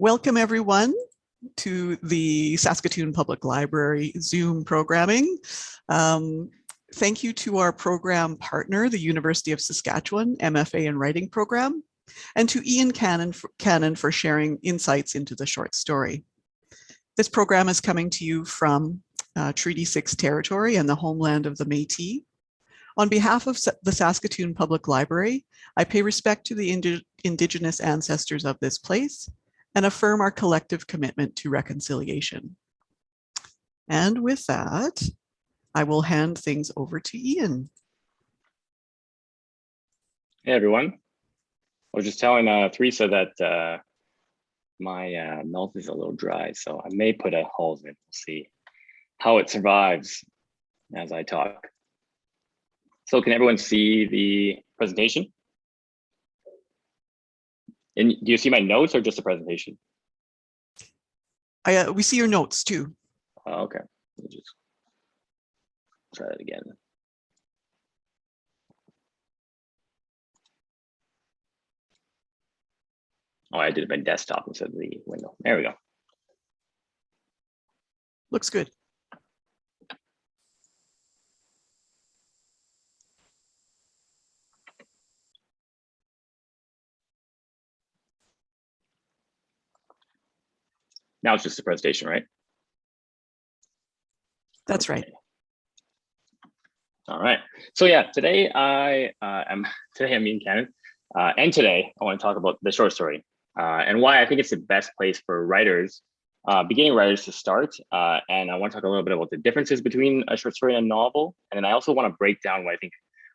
Welcome everyone to the Saskatoon Public Library Zoom programming. Um, thank you to our program partner, the University of Saskatchewan MFA in Writing program, and to Ian Cannon for, Cannon for sharing insights into the short story. This program is coming to you from uh, Treaty 6 territory and the homeland of the Métis. On behalf of the Saskatoon Public Library, I pay respect to the indi Indigenous ancestors of this place and affirm our collective commitment to reconciliation. And with that, I will hand things over to Ian. Hey, everyone. I was just telling uh, Teresa that uh, my uh, mouth is a little dry, so I may put a halls in. We'll see how it survives as I talk. So can everyone see the presentation? And do you see my notes or just the presentation? I, uh, we see your notes too. Oh, okay, Let me just try that again. Oh, I did it by desktop instead of the window. There we go. Looks good. Now it's just a presentation, right? That's right. All right. So yeah, today I uh, am today I'm Ian Cannon, uh, and today I want to talk about the short story uh, and why I think it's the best place for writers, uh, beginning writers to start. Uh, and I want to talk a little bit about the differences between a short story and a novel, and then I also want to break down what I think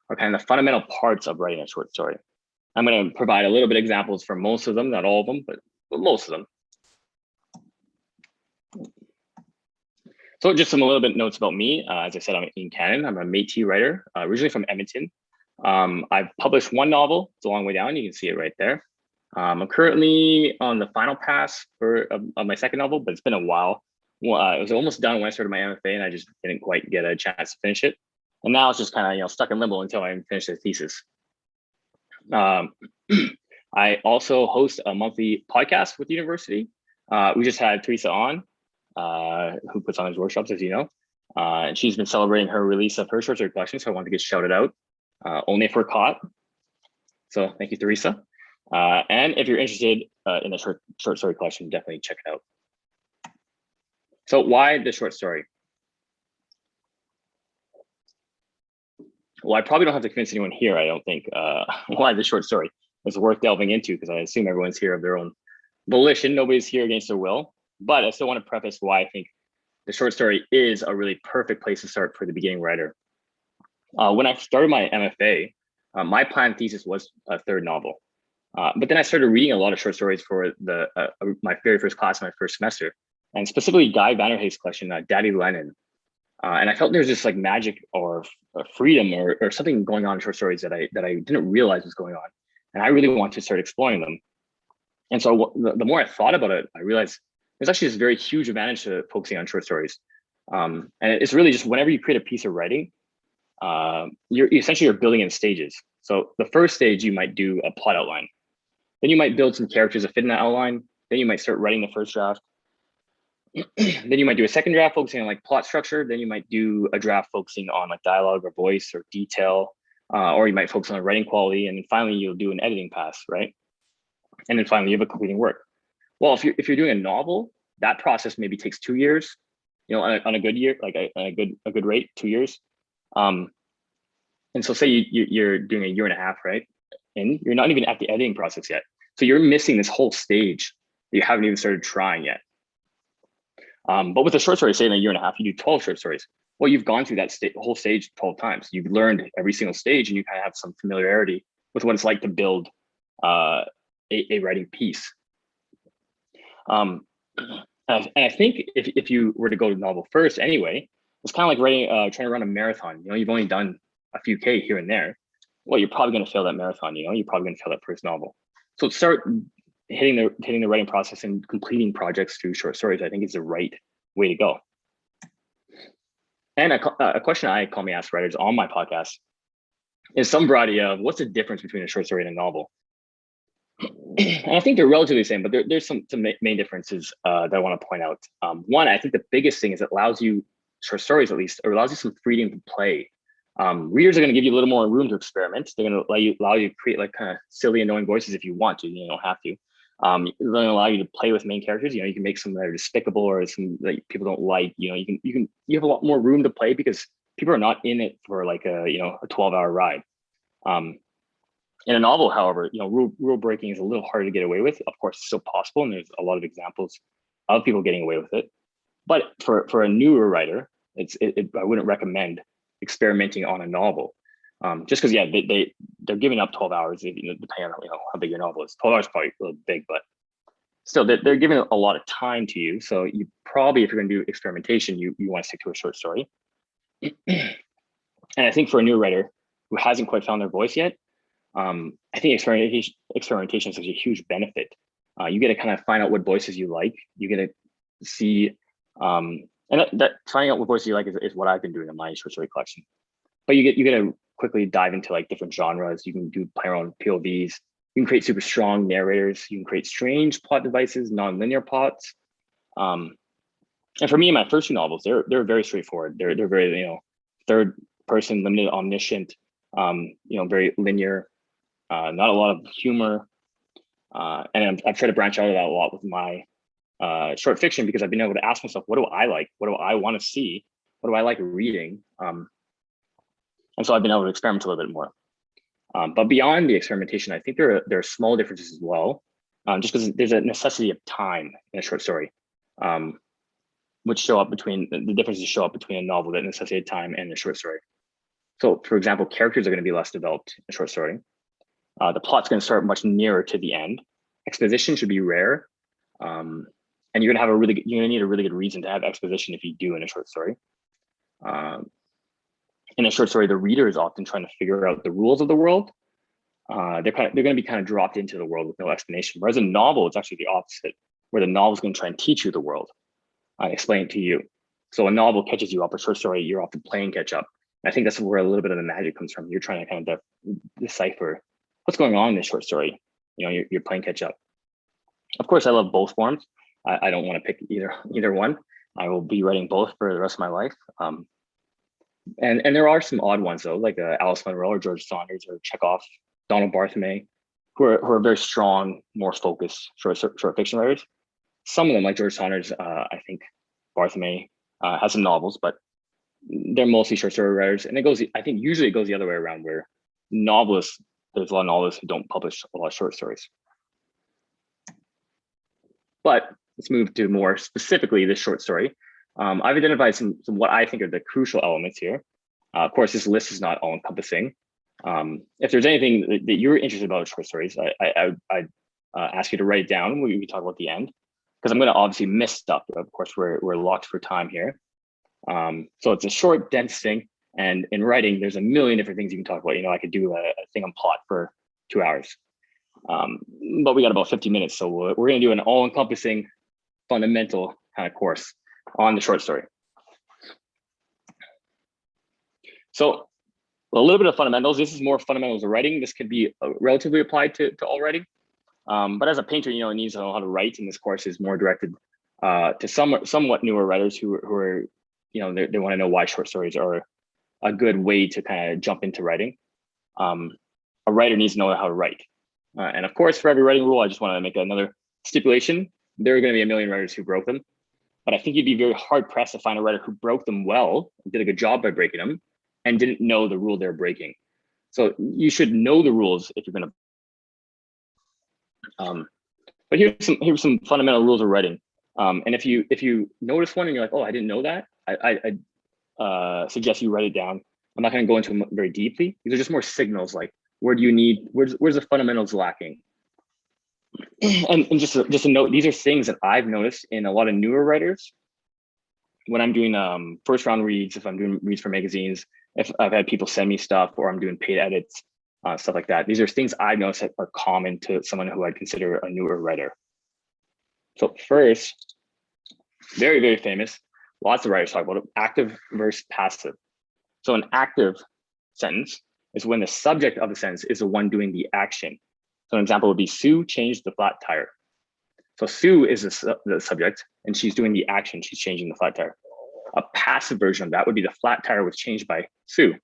are kind of the fundamental parts of writing a short story. I'm going to provide a little bit of examples for most of them, not all of them, but, but most of them. So just some a little bit notes about me. Uh, as I said, I'm Ian Cannon. I'm a Métis writer, uh, originally from Edmonton. Um, I've published one novel. It's a long way down. You can see it right there. Um, I'm currently on the final pass for of, of, my second novel, but it's been a while. Well, uh, it was almost done when I started my MFA, and I just didn't quite get a chance to finish it. And now it's just kind of you know stuck in limbo until I finish the thesis. Um, I also host a monthly podcast with the university. Uh, we just had Teresa on, uh, who puts on his workshops, as you know. Uh, and she's been celebrating her release of her short story collection, so I wanted to get shouted out. Uh, only if we're caught. So thank you, Teresa. Uh, and if you're interested uh, in the short, short story collection, definitely check it out. So why the short story? Well, I probably don't have to convince anyone here, I don't think, uh, why the short story is worth delving into, because I assume everyone's here of their own volition. Nobody's here against their will. But I still want to preface why I think the short story is a really perfect place to start for the beginning writer. Uh, when I started my MFA, uh, my planned thesis was a third novel. Uh, but then I started reading a lot of short stories for the uh, uh, my very first class, my first semester, and specifically Guy Vanderhaeghe's collection, uh, Daddy Lenin. and I felt there's this like magic or freedom or, or something going on in short stories that I that I didn't realize was going on, and I really wanted to start exploring them. And so the, the more I thought about it, I realized there's actually this very huge advantage to focusing on short stories. Um, and it's really just whenever you create a piece of writing, uh, you're essentially you're building in stages. So the first stage, you might do a plot outline. Then you might build some characters that fit in that outline. Then you might start writing the first draft. then you might do a second draft focusing on like plot structure. Then you might do a draft focusing on like dialogue or voice or detail, uh, or you might focus on writing quality. And then finally, you'll do an editing pass, right? And then finally, you have a completing work. Well, if you're if you're doing a novel, that process maybe takes two years, you know, on a, on a good year, like a, a good a good rate, two years. Um, and so say you, you're doing a year and a half, right? And you're not even at the editing process yet. So you're missing this whole stage that you haven't even started trying yet. Um, but with a short story, say in a year and a half, you do 12 short stories. Well, you've gone through that sta whole stage 12 times. You've learned every single stage and you kind of have some familiarity with what it's like to build uh, a, a writing piece. Um, and I think if, if you were to go to novel first anyway, it's kind of like writing, uh, trying to run a marathon. You know, you've only done a few K here and there. Well, you're probably going to fail that marathon. You know, you're probably going to fail that first novel. So start hitting the hitting the writing process and completing projects through short stories. I think is the right way to go. And a, a question I commonly ask writers on my podcast is some variety of what's the difference between a short story and a novel. I think they're relatively the same, but there, there's some, some main differences uh, that I want to point out. Um, one, I think the biggest thing is it allows you, short stories at least, or allows you some freedom to play. Um, readers are going to give you a little more room to experiment. They're going to allow you, allow you to create like kind of silly, annoying voices if you want to. You don't have to. Um, they're going to allow you to play with main characters. You know, you can make some that are despicable or some that people don't like. You know, you can you can you have a lot more room to play because people are not in it for like a you know a 12 hour ride. Um, in a novel, however, you know, rule, rule breaking is a little harder to get away with. Of course, it's still possible, and there's a lot of examples of people getting away with it. But for for a newer writer, it's it, it, I wouldn't recommend experimenting on a novel, um, just because yeah, they they they're giving up 12 hours, depending on you know how big your novel is. 12 hours is probably a little big, but still they're, they're giving a lot of time to you. So you probably, if you're going to do experimentation, you you want to stick to a short story. and I think for a new writer who hasn't quite found their voice yet, um, I think experimentation, experimentation is such a huge benefit. Uh, you get to kind of find out what voices you like. You get to see, um, and that, that, finding out what voices you like is, is what I've been doing in my short story collection. But you get you get to quickly dive into like different genres. You can do your own POVs. You can create super strong narrators. You can create strange plot devices, non-linear plots. Um, and for me, my first two novels, they're they're very straightforward. They're they're very you know third person, limited, omniscient. Um, you know, very linear uh, not a lot of humor. Uh, and I'm, I've tried to branch out of that a lot with my uh, short fiction because I've been able to ask myself, what do I like? What do I want to see? What do I like reading? Um, and so I've been able to experiment a little bit more. Um, but beyond the experimentation, I think there are, there are small differences as well, um, just because there's a necessity of time in a short story, um, which show up between the differences show up between a novel that necessitated time and a short story. So for example, characters are going to be less developed in a short story. Uh, the plot's going to start much nearer to the end. Exposition should be rare. Um, and you're going to have a really you're going to need a really good reason to have exposition if you do in a short story. Um, in a short story, the reader is often trying to figure out the rules of the world. Uh, they're kind of, they're going to be kind of dropped into the world with no explanation. Whereas in a novel, it's actually the opposite, where the novel is going to try and teach you the world and explain it to you. So a novel catches you up, a short story, you're often playing catch up. I think that's where a little bit of the magic comes from. You're trying to kind of de decipher what's going on in this short story. You know, you're, you're playing catch up. Of course, I love both forms. I, I don't want to pick either either one. I will be writing both for the rest of my life. Um, and and there are some odd ones though, like uh, Alice Munro or George Saunders or Chekhov, Donald Barthelme, who are, who are very strong, more focused short, short fiction writers. Some of them, like George Saunders, uh, I think Barthelme uh, has some novels, but they're mostly short story writers. And it goes, I think usually it goes the other way around where novelists there's a lot of novelists who don't publish a lot of short stories. But let's move to more specifically this short story. Um, I've identified some, some what I think are the crucial elements here. Uh, of course, this list is not all encompassing. Um, if there's anything that, that, you're interested about short stories, I, I, I, I uh, ask you to write it down. We, we talk about the end because I'm going to obviously miss stuff. Of course, we're, we're locked for time here. Um, so it's a short, dense thing. And in writing, there's a million different things you can talk about. You know, I could do a, a thing on plot for two hours, um, but we got about 50 minutes. So we're, we're going to do an all encompassing fundamental kind of course on the short story. So a little bit of fundamentals. This is more fundamentals of writing. This could be uh, relatively applied to, to all writing. Um, but as a painter, you know, it needs to know how to write. And this course is more directed uh, to some somewhat newer writers who, who are, you know, they, they want to know why short stories are a good way to kind of jump into writing. Um, a writer needs to know how to write. Uh, and of course, for every writing rule, I just want to make another stipulation. There are going to be a million writers who broke them, but I think you'd be very hard pressed to find a writer who broke them well, did a good job by breaking them, and didn't know the rule they're breaking. So you should know the rules if you're going to. Um, but here's some here's some fundamental rules of writing. Um, and if you if you notice one and you're like, oh, I didn't know that, I, I, I uh, suggest you write it down. I'm not going to go into them very deeply. These are just more signals like where do you need, where's, where's the fundamentals lacking? And, and just, a, just a note, these are things that I've noticed in a lot of newer writers. When I'm doing um, first round reads, if I'm doing reads for magazines, if I've had people send me stuff or I'm doing paid edits, uh, stuff like that. These are things I've noticed that are common to someone who I'd consider a newer writer. So first, very, very famous, lots of writers talk about it, active versus passive. So an active sentence is when the subject of the sentence is the one doing the action. So an example would be Sue changed the flat tire. So Sue is the, su- the subject and she's doing the action. She's changing the flat tire. A passive version of that would be the flat tire was changed by Sue.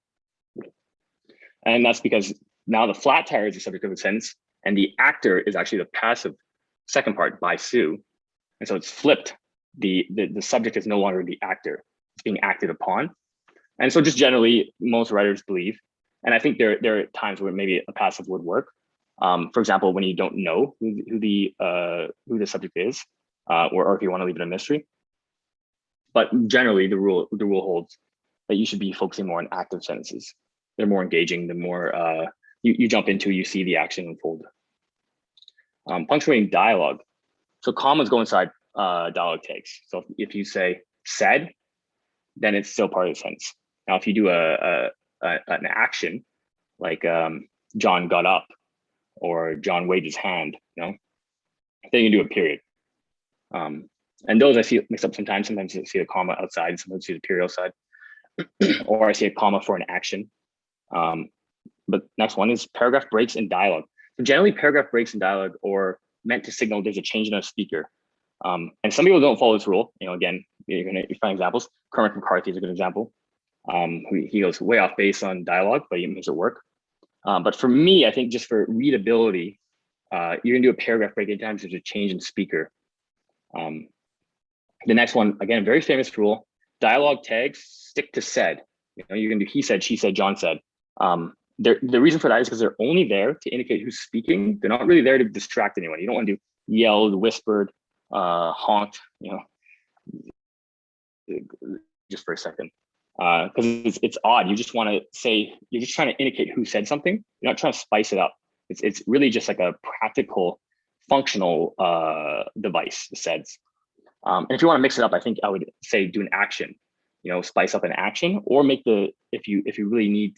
And that's because now the flat tire is the subject of the sentence and the actor is actually the passive second part by Sue. And so it's flipped. The, the, the subject is no longer the actor, it's being acted upon. And so just generally, most writers believe, and I think there, there are times where maybe a passive would work. Um, for example, when you don't know who, who the uh, who the subject is, uh, or, or if you want to leave it a mystery. But generally, the rule the rule holds that you should be focusing more on active sentences. They're more engaging. The more uh, you, you jump into, you see the action unfold. Um, punctuating dialogue. So commas go inside uh, dialogue tags. So if you say said, then it's still part of the sentence. Now, if you do a, a, a an action like um, John got up or John waved his hand, you know, then you do a period. Um, and those I see mixed up sometimes. Sometimes you see a comma outside, sometimes I see the period outside, or I see a comma for an action. Um, but next one is paragraph breaks in dialogue. So generally paragraph breaks in dialogue or meant to signal there's a change in a speaker. Um, and some people don't follow this rule. You know, again, you're gonna find examples. Cormac McCarthy is a good example. Um, he, goes way off base on dialogue, but he makes it work. Um, but for me, I think just for readability, uh, you're gonna do a paragraph break anytime there's a change in speaker. Um, the next one, again, very famous rule, dialogue tags stick to said. You know, you're gonna do he said, she said, John said. Um, the reason for that is because they're only there to indicate who's speaking. They're not really there to distract anyone. You don't want to do yelled, whispered, uh, honked, you know, just for a second. Because uh, it's, it's odd. You just want to say, you're just trying to indicate who said something. You're not trying to spice it up. It's, it's really just like a practical, functional uh, device, the SEDS. Um, and if you want to mix it up, I think I would say do an action, you know, spice up an action or make the, if you, if you really need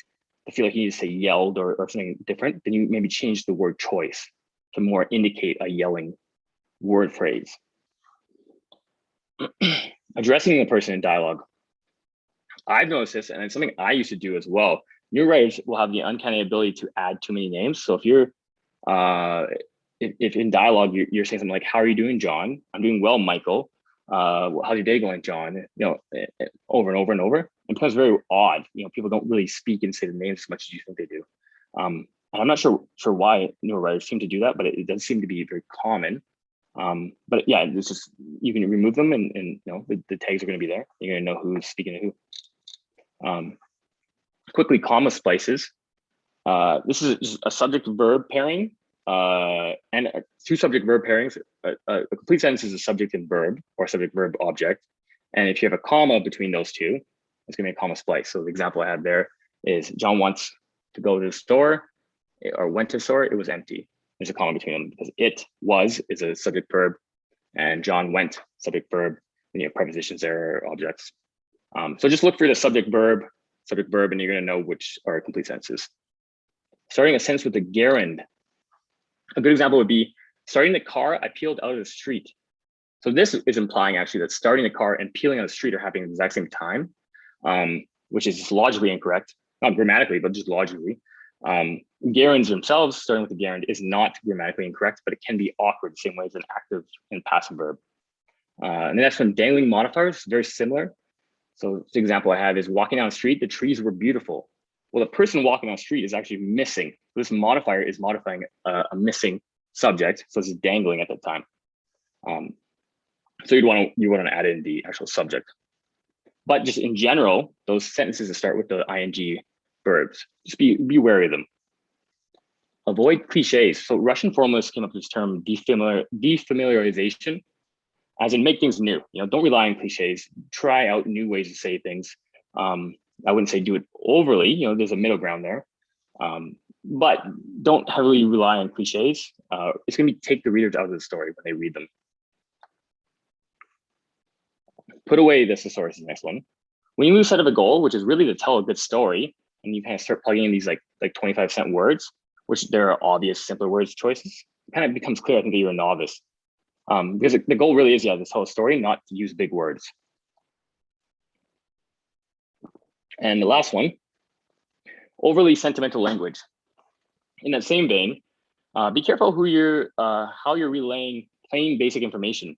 I feel like you need to say yelled or, or something different, then you maybe change the word choice to more indicate a yelling word phrase. Addressing the person in dialogue. I've noticed this, and it's something I used to do as well. New writers will have the uncanny ability to add too many names. So if you're, uh, if, if in dialogue you're, you're saying something like, "How are you doing, John? I'm doing well, Michael. Uh, how's your day going, John?" You know, eh, eh, over and over and over it becomes very odd. You know, people don't really speak and say the names as much as you think they do. Um, and I'm not sure sure why newer writers seem to do that, but it, it does seem to be very common. Um, but yeah, it's just you can remove them, and, and you know the, the tags are going to be there. You're going to know who's speaking to who. Um, quickly, comma splices. Uh, this is a subject verb pairing uh, and two subject verb pairings. A, complete sentence is a subject and verb or subject verb object. And if you have a comma between those two, it's gonna be a comma splice. So the example I had there is John wants to go to the store or went to store, it was empty. There's a comma between them because it was is a subject verb and John went subject verb, you have prepositions there objects. Um, so just look for the subject verb, subject verb, and you're gonna know which are complete sentences. Starting a sentence with the gerund. A good example would be starting the car, I peeled out of the street. So this is implying actually that starting the car and peeling out of the street are happening at the exact same time um, which is logically incorrect, not grammatically, but just logically. Um, gerunds themselves, starting with the gerund, is not grammatically incorrect, but it can be awkward same way as an active and passive verb. Uh, and the next one, dangling modifiers, very similar. So the example I have is walking down the street, the trees were beautiful. Well, the person walking down the street is actually missing. This modifier is modifying a, a missing subject, so it's dangling at that time. Um, so you'd want to you want to add in the actual subject. But just in general, those sentences that start with the ing verbs, just be, be wary of them. Avoid cliches. So Russian formalists came up with this term defamiliar, defamiliarization, as in make things new. You know, don't rely on cliches. Try out new ways to say things. Um, I wouldn't say do it overly. You know, there's a middle ground there. Um, but don't heavily rely on cliches. Uh, it's going to take the readers out of the story when they read them put away the thesaurus is the next one. When you lose sight of a goal, which is really to tell a good story, and you kind of start plugging in these like like 25 cent words, which there are obvious simpler words choices, it kind of becomes clear, I think, that you're a novice. Um, because the goal really is, yeah, tell a story, not to use big words. And the last one, overly sentimental language. In that same vein, Uh, be careful who you're, uh, how you're relaying plain basic information.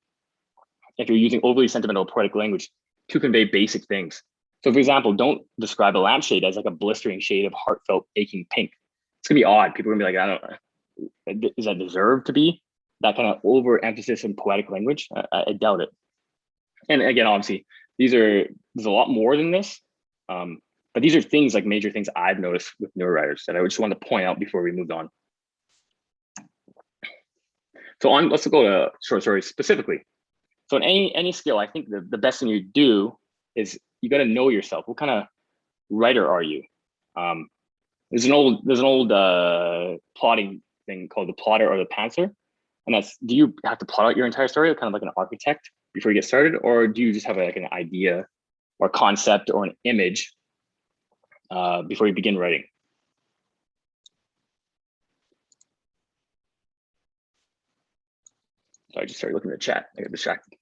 If you're using overly sentimental poetic language to convey basic things. So for example, don't describe a lampshade as like a blistering shade of heartfelt aching pink. It's gonna be odd. People are gonna be like, I don't know, does that deserve to be that kind of overemphasis in poetic language? I, I doubt it. And again, obviously, these are, there's a lot more than this. Um, but these are things like major things I've noticed with newer writers that I just wanted to point out before we moved on. So on, let's go to short stories specifically. So in any any skill, I think the, the best thing you do is you got to know yourself. What kind of writer are you? Um, there's an old there's an old uh, plotting thing called the plotter or the pantser, and that's do you have to plot out your entire story, kind of like an architect before you get started, or do you just have like an idea or concept or an image uh, before you begin writing? I just started looking at the chat. I got distracted.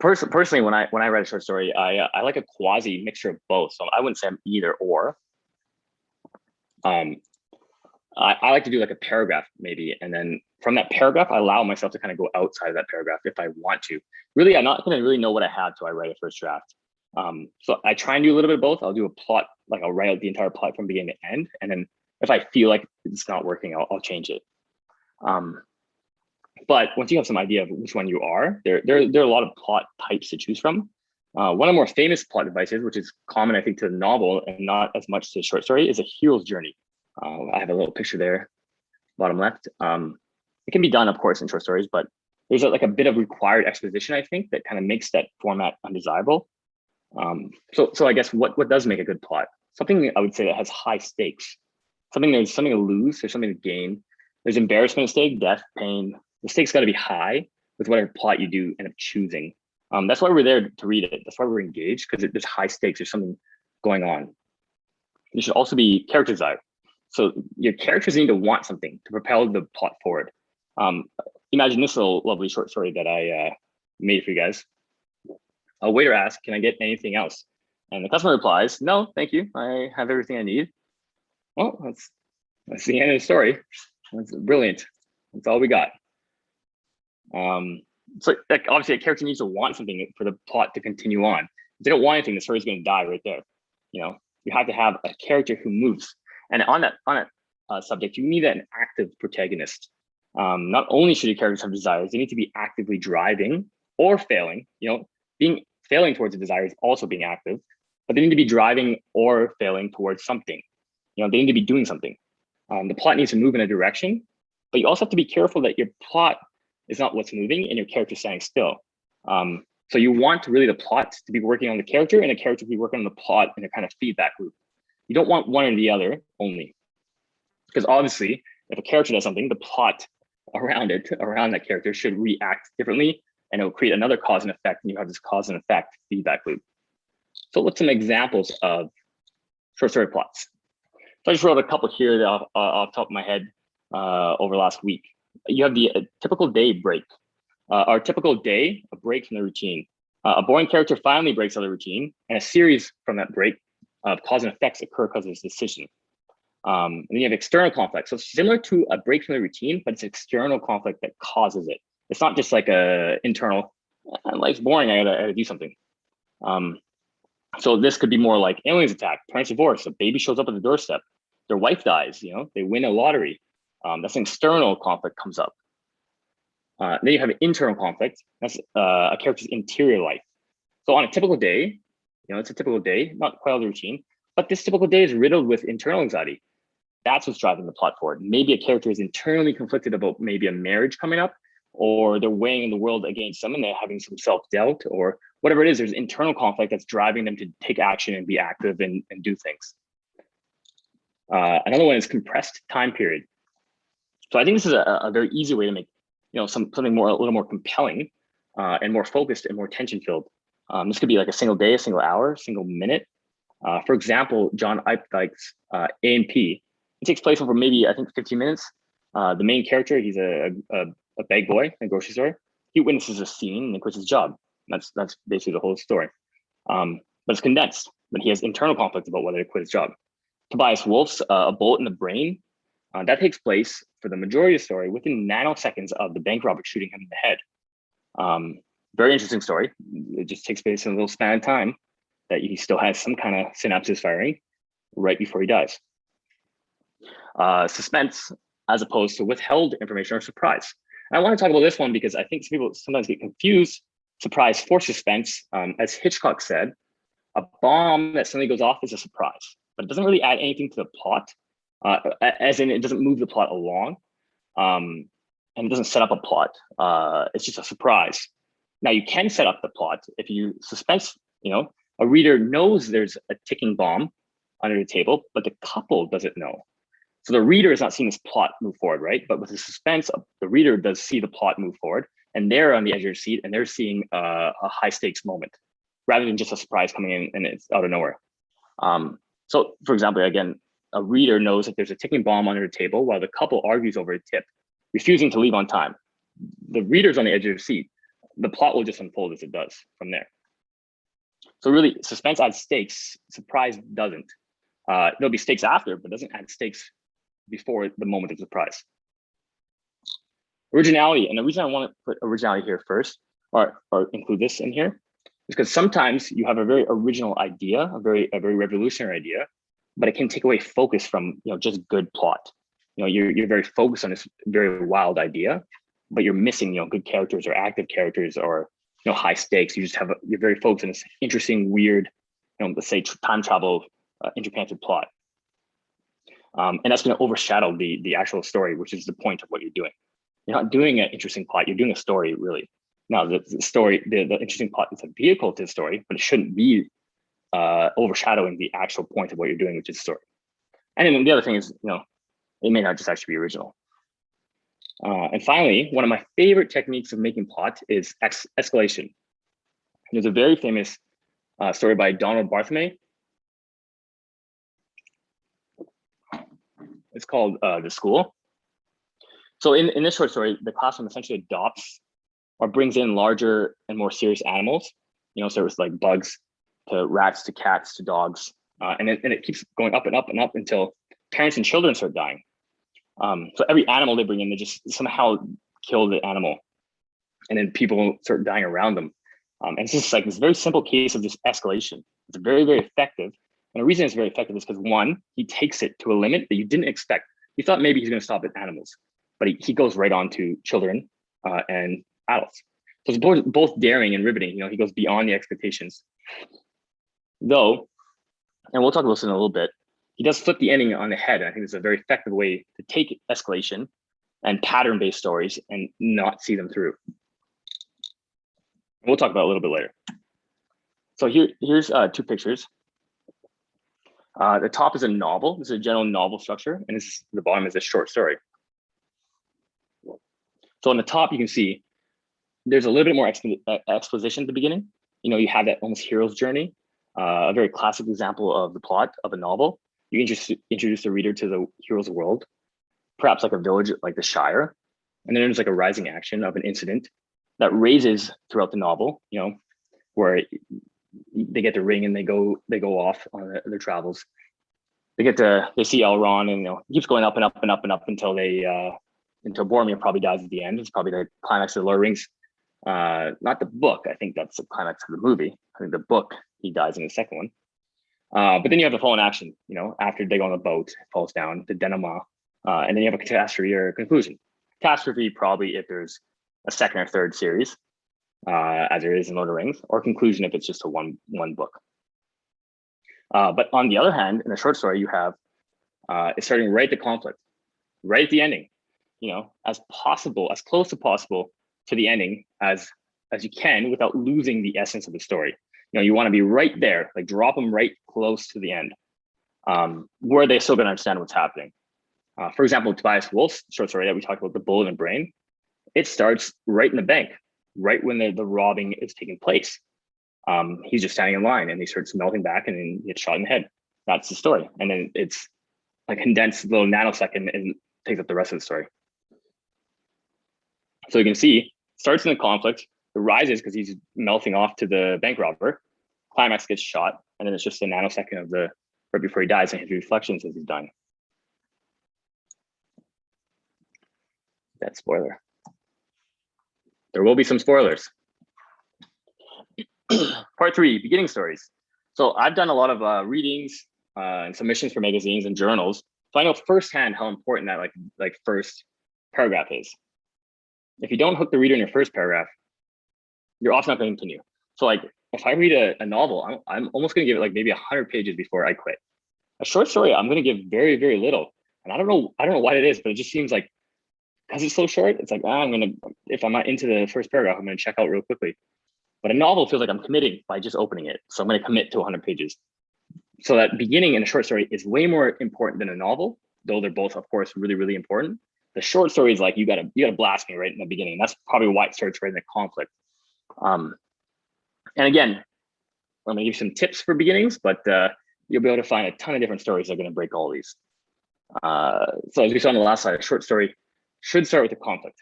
Pers personally, when I when I write a short story, I uh, I like a quasi mixture of both. So I wouldn't say I'm either or. Um, I, I like to do like a paragraph maybe, and then from that paragraph, I allow myself to kind of go outside of that paragraph if I want to. Really, I'm not going to really know what I have till I write a first draft. Um, so I try and do a little bit of both. I'll do a plot, like I'll write out the entire plot from beginning to end, and then if I feel like it's not working, I'll, I'll change it. Um, but once you have some idea of which one you are, there, there, there are a lot of plot types to choose from. Uh, one of the more famous plot devices, which is common, I think, to the novel and not as much to the short story, is a hero's journey. Uh, I have a little picture there, bottom left. Um, it can be done, of course, in short stories, but there's a, like a bit of required exposition, I think, that kind of makes that format undesirable. Um, so, so I guess what, what does make a good plot? Something I would say that has high stakes. Something there's something to lose, there's something to gain. There's embarrassment at stake, death, pain, the stakes got to be high with whatever plot you do end up choosing. Um, that's why we're there to read it. That's why we're engaged because there's high stakes. There's something going on. You should also be character desire. So your characters need to want something to propel the plot forward. Um, imagine this little lovely short story that I uh, made for you guys. A waiter asks, can I get anything else? And the customer replies, no, thank you. I have everything I need. Well, that's, that's the end of the story. That's brilliant. That's all we got. Um, so like, obviously a character needs to want something for the plot to continue on. If they don't want anything, the story's going to die right there. You know, you have to have a character who moves. And on that on that uh, subject, you need an active protagonist. Um, not only should your characters have desires, they need to be actively driving or failing. You know, being failing towards a desire is also being active, but they need to be driving or failing towards something. You know, they need to be doing something. Um, the plot needs to move in a direction, but you also have to be careful that your plot is not what's moving and your character standing still. Um, so you want really the plot to be working on the character and the character to be working on the plot in a kind of feedback loop. You don't want one or the other only. Because obviously, if a character does something, the plot around it, around that character should react differently and it will create another cause and effect and you have this cause and effect feedback loop. So let's some examples of short story plots. So I just wrote a couple here off, uh, off top of my head uh, over last week you have the uh, typical day break. Uh, our typical day, a break from the routine. Uh, a boring character finally breaks out of the routine, and a series from that break of cause and effects occur because of his decision. Um, and then you have external conflict. So similar to a break from the routine, but it's external conflict that causes it. It's not just like a internal, uh, life's boring, I gotta, I gotta do something. Um, so this could be more like aliens attack, parents divorce, a baby shows up at the doorstep, their wife dies, you know, they win a lottery, um, that's an external conflict comes up. Uh, then you have an internal conflict. That's uh, a character's interior life. So on a typical day, you know, it's a typical day, not quite all the routine, but this typical day is riddled with internal anxiety. That's what's driving the plot forward. Maybe a character is internally conflicted about maybe a marriage coming up, or they're weighing in the world against and they're having some self-doubt or whatever it is, there's internal conflict that's driving them to take action and be active and, and do things. Uh, another one is compressed time period. So I think this is a, a very easy way to make, you know, some something more a little more compelling uh, and more focused and more tension filled. Um, this could be like a single day, a single hour, single minute. Uh, for example, John Updike's uh, A&P, it takes place over maybe, I think 15 minutes. Uh, the main character, he's a, a, a bag boy in a grocery store. He witnesses a scene and quits his job. That's that's basically the whole story. Um, but it's condensed. But he has internal conflict about whether to quit his job. Tobias Wolff's uh, A Bullet in the Brain Uh, that takes place for the majority of the story within nanoseconds of the bank robber shooting him in the head. Um, very interesting story. It just takes place in a little span of time that he still has some kind of synapses firing right before he dies. Uh, suspense as opposed to withheld information or surprise. And I want to talk about this one because I think some people sometimes get confused surprise for suspense. Um, as Hitchcock said, a bomb that suddenly goes off is a surprise, but it doesn't really add anything to the plot, uh, as in it doesn't move the plot along, um, and it doesn't set up a plot. Uh, it's just a surprise. Now you can set up the plot if you suspense, you know, a reader knows there's a ticking bomb under the table, but the couple doesn't know. So the reader is not seeing this plot move forward, right? But with the suspense, the reader does see the plot move forward and they're on the edge of their seat and they're seeing uh, a high stakes moment rather than just a surprise coming in and it's out of nowhere. Um, so for example, again, a reader knows that there's a ticking bomb under the table while the couple argues over a tip, refusing to leave on time. The reader's on the edge of their seat. The plot will just unfold as it does from there. So really, suspense adds stakes, surprise doesn't. Uh, there'll be stakes after, but doesn't add stakes before the moment of surprise. Originality, and the reason I want to put originality here first, or, or include this in here, is because sometimes you have a very original idea, a very a very revolutionary idea, but it can take away focus from you know just good plot. You know, you're you're very focused on this very wild idea, but you're missing you know good characters or active characters or you know high stakes. You just have a, you're very focused on this interesting, weird, you know, let's say time travel uh, plot. Um, and that's going to overshadow the the actual story, which is the point of what you're doing. You're not doing an interesting plot, you're doing a story really. Now the, the story, the, the interesting plot is a vehicle to the story, but it shouldn't be uh, overshadowing the actual point of what you're doing, which is story. And then the other thing is, you know, it may not just actually be original. Uh, and finally, one of my favorite techniques of making plot is ex escalation. There's a very famous uh, story by Donald Barthelme. It's called uh, The School. So in, in this short story, the classroom essentially adopts or brings in larger and more serious animals, you know, so it was like bugs to rats to cats to dogs. Uh, and, it, and it keeps going up and up and up until parents and children start dying. Um, so every animal they bring in, they just somehow kill the animal. And then people start dying around them. Um, and it's just like this very simple case of just escalation. It's very, very effective. And the reason it's very effective is because one, he takes it to a limit that you didn't expect. You thought maybe he's going to stop at animals but he, he goes right on to children uh, and adults. So it's both, both daring and riveting. You know, he goes beyond the expectations. Though, and we'll talk about this in a little bit, he does flip the ending on the head. I think it's a very effective way to take escalation and pattern-based stories and not see them through. We'll talk about a little bit later. So here, here's uh, two pictures. Uh, the top is a novel. This is a general novel structure, and this the bottom is a short story. So on the top, you can see there's a little bit more exp uh, exposition at the beginning. You know, you have that almost hero's journey, uh, a very classic example of the plot of a novel. You introduce, introduce the reader to the hero's world, perhaps like a village like the Shire. And then there's like a rising action of an incident that raises throughout the novel, you know, where they get the ring and they go they go off on their, travels. They get to they see Elrond and you know keeps going up and up and up and up until they uh, until Boromir probably dies at the end. It's probably the climax of the Lord of the Rings. Uh, not the book. I think that's the climax of the movie. I think the book he dies in the second one. Uh, but then you have the fallen action. You know, after they go on the boat, falls down the denouement, uh, and then you have a catastrophe or a conclusion. Catastrophe probably if there's a second or third series, uh, as there is in Lord of Rings, or conclusion if it's just a one one book. Uh, but on the other hand, in a short story, you have uh, it's starting right at the conflict, right at the ending you know, as possible, as close as possible to the ending as as you can without losing the essence of the story. You know, you want to be right there, like drop them right close to the end, um, where they still gonna understand what's happening. Uh, for example, Tobias Wolff's short story that we talked about, The Bullet in the Brain, it starts right in the bank, right when the, the robbing is taking place. Um, he's just standing in line and he starts melting back and then gets shot in the head. That's the story. And then it's a condensed little nanosecond and takes up the rest of the story. So you can see, starts in the conflict, rises because he's melting off to the bank robber. Climax gets shot, and then it's just a nanosecond of the right before he dies and his reflections as he's dying. that spoiler. There will be some spoilers. Part three, beginning stories. So I've done a lot of uh, readings uh, and submissions for magazines and journals. So I know firsthand how important that like like first paragraph is. If you don't hook the reader in your first paragraph, you're often not going to continue. So like if I read a, a novel, I'm, I'm almost going to give it like maybe 100 pages before I quit. A short story, I'm going to give very, very little. And I don't know, I don't know what it is, but it just seems like because it's so short, it's like, ah, I'm going to, if I'm not into the first paragraph, I'm going to check out real quickly. But a novel feels like I'm committing by just opening it. So I'm going to commit to 100 pages. So that beginning in a short story is way more important than a novel, though they're both, of course, really, really important. The short story is like, you gotta, you gotta blast me right in the beginning. That's probably why it starts right in the conflict. Um, and again, I'm gonna give you some tips for beginnings, but uh, you'll be able to find a ton of different stories that are gonna break all these. Uh, so as we saw on the last slide, a short story should start with a conflict.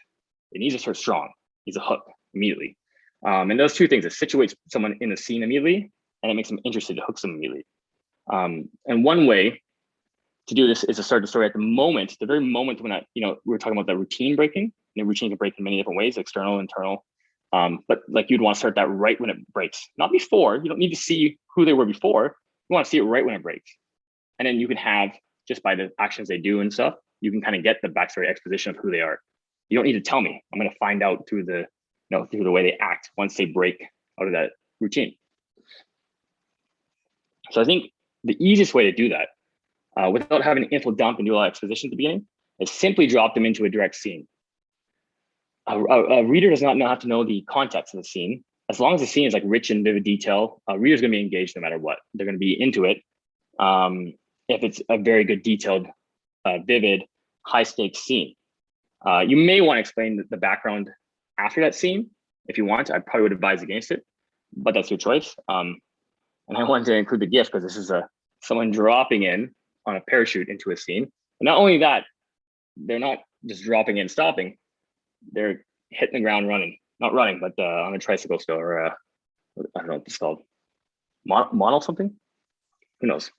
It needs to start strong, it needs a hook immediately. Um, and those two things, it situates someone in the scene immediately, and it makes them interested to hook them immediately. Um, and one way to do this is to start the story at the moment, the very moment when I, you know, we were talking about that routine breaking. The routine can break in many different ways, external, internal. Um, but like you'd want to start that right when it breaks, not before. You don't need to see who they were before. You want to see it right when it breaks. And then you can have, just by the actions they do and stuff, you can kind of get the backstory exposition of who they are. You don't need to tell me. I'm going to find out through the, you know, through the way they act once they break out of that routine. So I think the easiest way to do that uh, without having an info dump and do a lot of exposition at the beginning is simply drop them into a direct scene. A, a, reader does not have to know the context of the scene. As long as the scene is like rich and vivid detail, a reader's gonna be engaged no matter what. They're gonna be into it. Um, if it's a very good detailed, uh, vivid, high stakes scene. Uh, you may wanna explain the, background after that scene. If you want, I probably would advise against it, but that's your choice. Um, and I wanted to include the gift because this is a someone dropping in on a parachute into a scene. And not only that, they're not just dropping in, stopping. They're hitting the ground running, not running, but uh, on a tricycle still, or uh, I don't know what it's called, Mon model something. Who knows?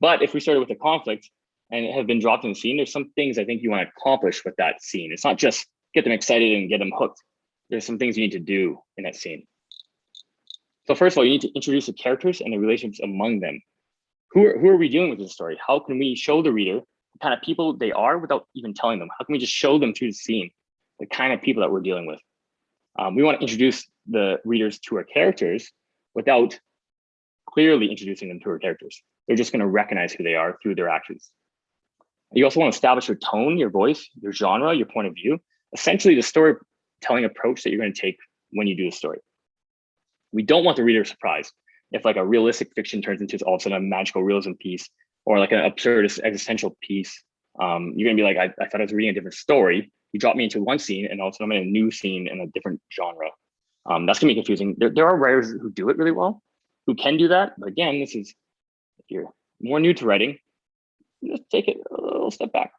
But if we started with a conflict and it have been dropped in the scene, there's some things I think you want to accomplish with that scene. It's not just get them excited and get them hooked. There's some things you need to do in that scene. So first of all, you need to introduce the characters and the relationships among them. Who are, who are we dealing with this story? How can we show the reader the kind of people they are without even telling them? How can we just show them through the scene the kind of people that we're dealing with? Um, we want to introduce the readers to our characters without clearly introducing them to our characters. They're just going to recognize who they are through their actions. You also want to establish your tone, your voice, your genre, your point of view, essentially the storytelling approach that you're going to take when you do the story. We don't want the reader surprised if like a realistic fiction turns into all of a sudden a magical realism piece or like an absurdist existential piece. Um, you're gonna be like, I, I thought I was reading a different story. You drop me into one scene and all of a sudden I'm in a new scene in a different genre. Um, that's gonna be confusing. There, there are writers who do it really well, who can do that. But again, this is, if you're more new to writing, just take it a little step back.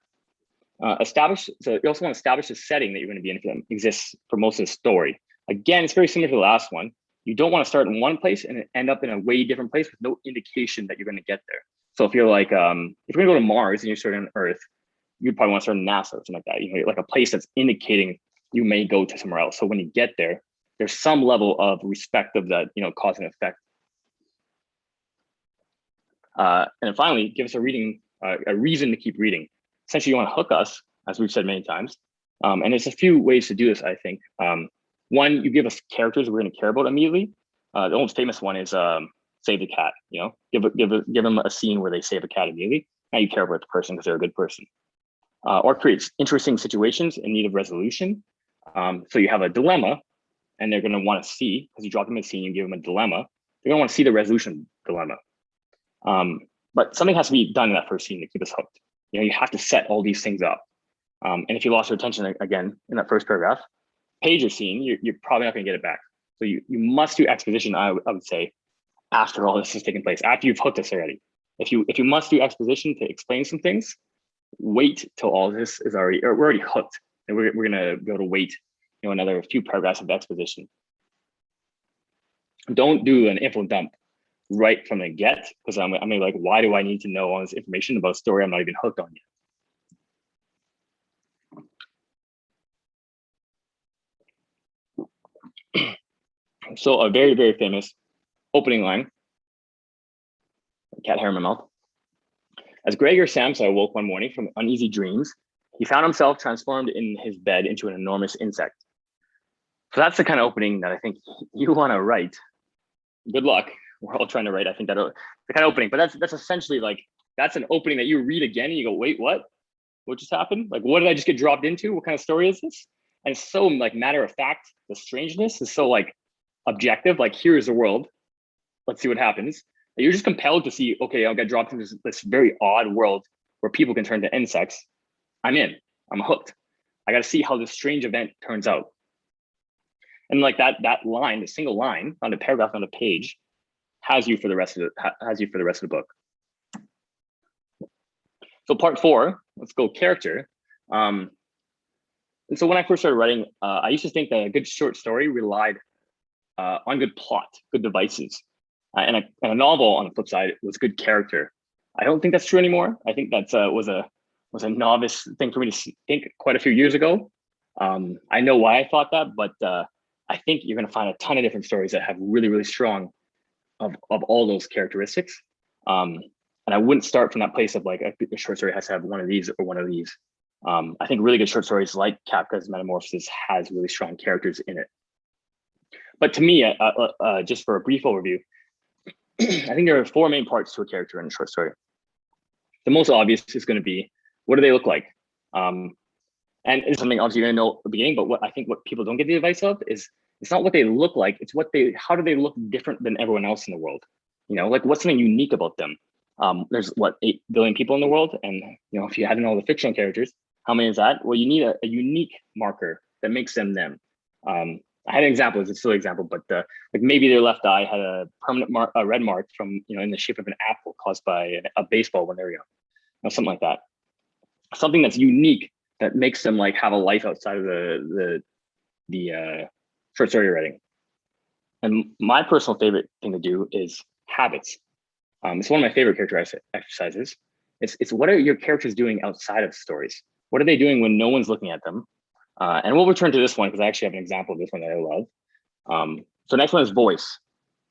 Uh, establish, so you also want to establish the setting that you're to be in for them exists for most of the story. Again, it's very similar to the last one. You don't want to start in one place and end up in a way different place with no indication that you're to get there. So if you're like, um, if you're to go to Mars and you're starting on Earth, you'd probably want to start NASA or something like that. You know, like a place that's indicating you may go to somewhere else. So when you get there, there's some level of respect of that, you know, cause and effect. Uh, and then finally, give us a reading, uh, a reason to keep reading. Essentially, you want to hook us, as we've said many times. Um, and there's a few ways to do this, I think. Um, one, you give us characters we're going to care about immediately. Uh, the most famous one is um, save the cat. You know, give give give them a scene where they save a cat immediately. Now you care about the person because they're a good person. Uh, or creates interesting situations in need of resolution. Um, so you have a dilemma, and they're going to want to see because you drop them a scene, you give them a dilemma. They're going to want to see the resolution dilemma. Um, but something has to be done in that first scene to keep us hooked. You know, you have to set all these things up. Um, and if you lost your attention again in that first paragraph, page you're you're, you're probably not going to get it back. So you, you must do exposition, I, I would say, after all this has taken place, after you've hooked us already. If you if you must do exposition to explain some things, wait till all this is already, or we're already hooked. And we're, we're gonna be able to wait you know, another few paragraphs of exposition. Don't do an info dump right from the get, because I'm, I'm like, why do I need to know all this information about a story I'm not even hooked on yet? so a very, very famous opening line. Cat hair in my mouth. As Gregor Samsa awoke one morning from uneasy dreams, he found himself transformed in his bed into an enormous insect. So that's the kind of opening that I think you want to write. Good luck. We're all trying to write. I think that uh, the kind of opening, but that's that's essentially like that's an opening that you read again and you go, wait, what? What just happened? Like, what did I just get dropped into? What kind of story is this? And so like matter of fact, the strangeness is so like objective. Like, here's the world. Let's see what happens. You're just compelled to see, okay, I'll get dropped into this, this very odd world where people can turn to insects. I'm in. I'm hooked. I got to see how this strange event turns out. And like that that line, the single line on a paragraph on a page, has you for the rest of the has you for the rest of the book. So part four, let's go character. Um, and so when I first started writing, uh, I used to think that a good short story relied uh, on good plot, good devices, uh, and, a, and, a, novel on the flip side was good character. I don't think that's true anymore. I think that uh, was a was a novice thing for me to think quite a few years ago. Um, I know why I thought that, but uh, I think you're going to find a ton of different stories that have really, really strong of, of all those characteristics. Um, and I wouldn't start from that place of like a, a, short story has to have one of these or one of these. Um, I think really good short stories like Kafka's Metamorphosis has really strong characters in it. But to me, uh, uh, uh, just for a brief overview, I think there are four main parts to a character in a short story. The most obvious is going to be what do they look like? Um, and it's something obviously you're gonna know at the beginning, but what I think what people don't get the advice of is it's not what they look like, it's what they, how do they look different than everyone else in the world? You know, like what's something unique about them? Um, there's what, 8 billion people in the world. And, you know, if you had to all the fictional characters, how many is that? Well, you need a, a unique marker that makes them them. Um, I had an example, it's a silly example, but uh, like maybe their left eye had a permanent a red mark from, you know, in the shape of an apple caused by a, a baseball when they were young, you know, something like that something that's unique that makes them like have a life outside of the the the uh, short story writing. And my personal favorite thing to do is habits. Um, it's one of my favorite character exercises. It's it's what are your characters doing outside of stories? What are they doing when no one's looking at them? Uh, and we'll return to this one because I actually have an example of this one that I love. Um, so next one is voice.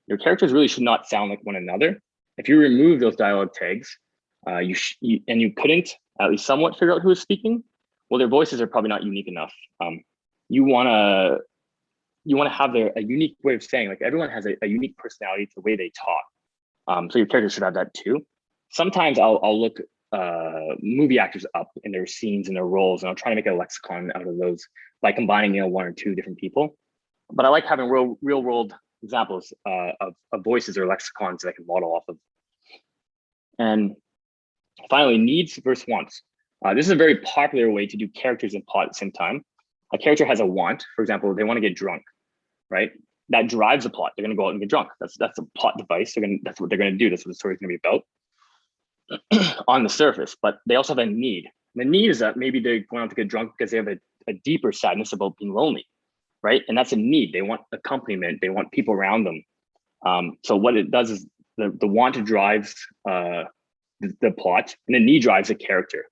Your characters really should not sound like one another. If you remove those dialogue tags, uh, you, you and you couldn't at least somewhat figure out who is speaking, well, their voices are probably not unique enough. Um, you want to you want to have their a unique way of saying like everyone has a, a unique personality to the way they talk. Um, so your characters should have that too. Sometimes I'll I'll look uh, movie actors up in their scenes and their roles, and I'll try to make a lexicon out of those by combining you know one or two different people. But I like having real real world examples uh, of, of voices or lexicons that I can model off of. And Finally, needs versus wants. Uh, this is a very popular way to do characters and plot at the same time. A character has a want, for example, they want to get drunk, right? That drives the plot. They're going to go out and get drunk. That's that's a plot device. They're going. That's what they're going to do. That's what the story is going to be about on the surface. But they also have a need. The need is that maybe going out to get drunk because they have a, a deeper sadness about being lonely, right? And that's a need. They want accompaniment. They want people around them. Um, so what it does is the the want drives uh, the, the plot and the need drives the character.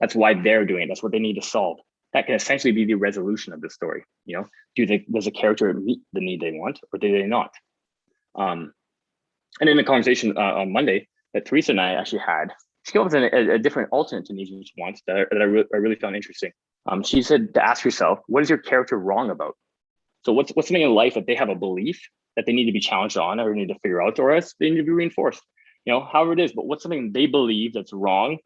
That's why they're doing it. That's what they need to solve. That can essentially be the resolution of the story. You know, do they, does the character meet the need they want or do they not? Um, and in the conversation uh, on Monday that Teresa and I actually had, she came up with a, a different alternate to and wants that, I, that I, re I, really found interesting. Um, she said to ask yourself, what is your character wrong about? So what's what's something in life that they have a belief that they need to be challenged on or need to figure out, or else they need to be reinforced you know, however it is, but what's something they believe that's wrong.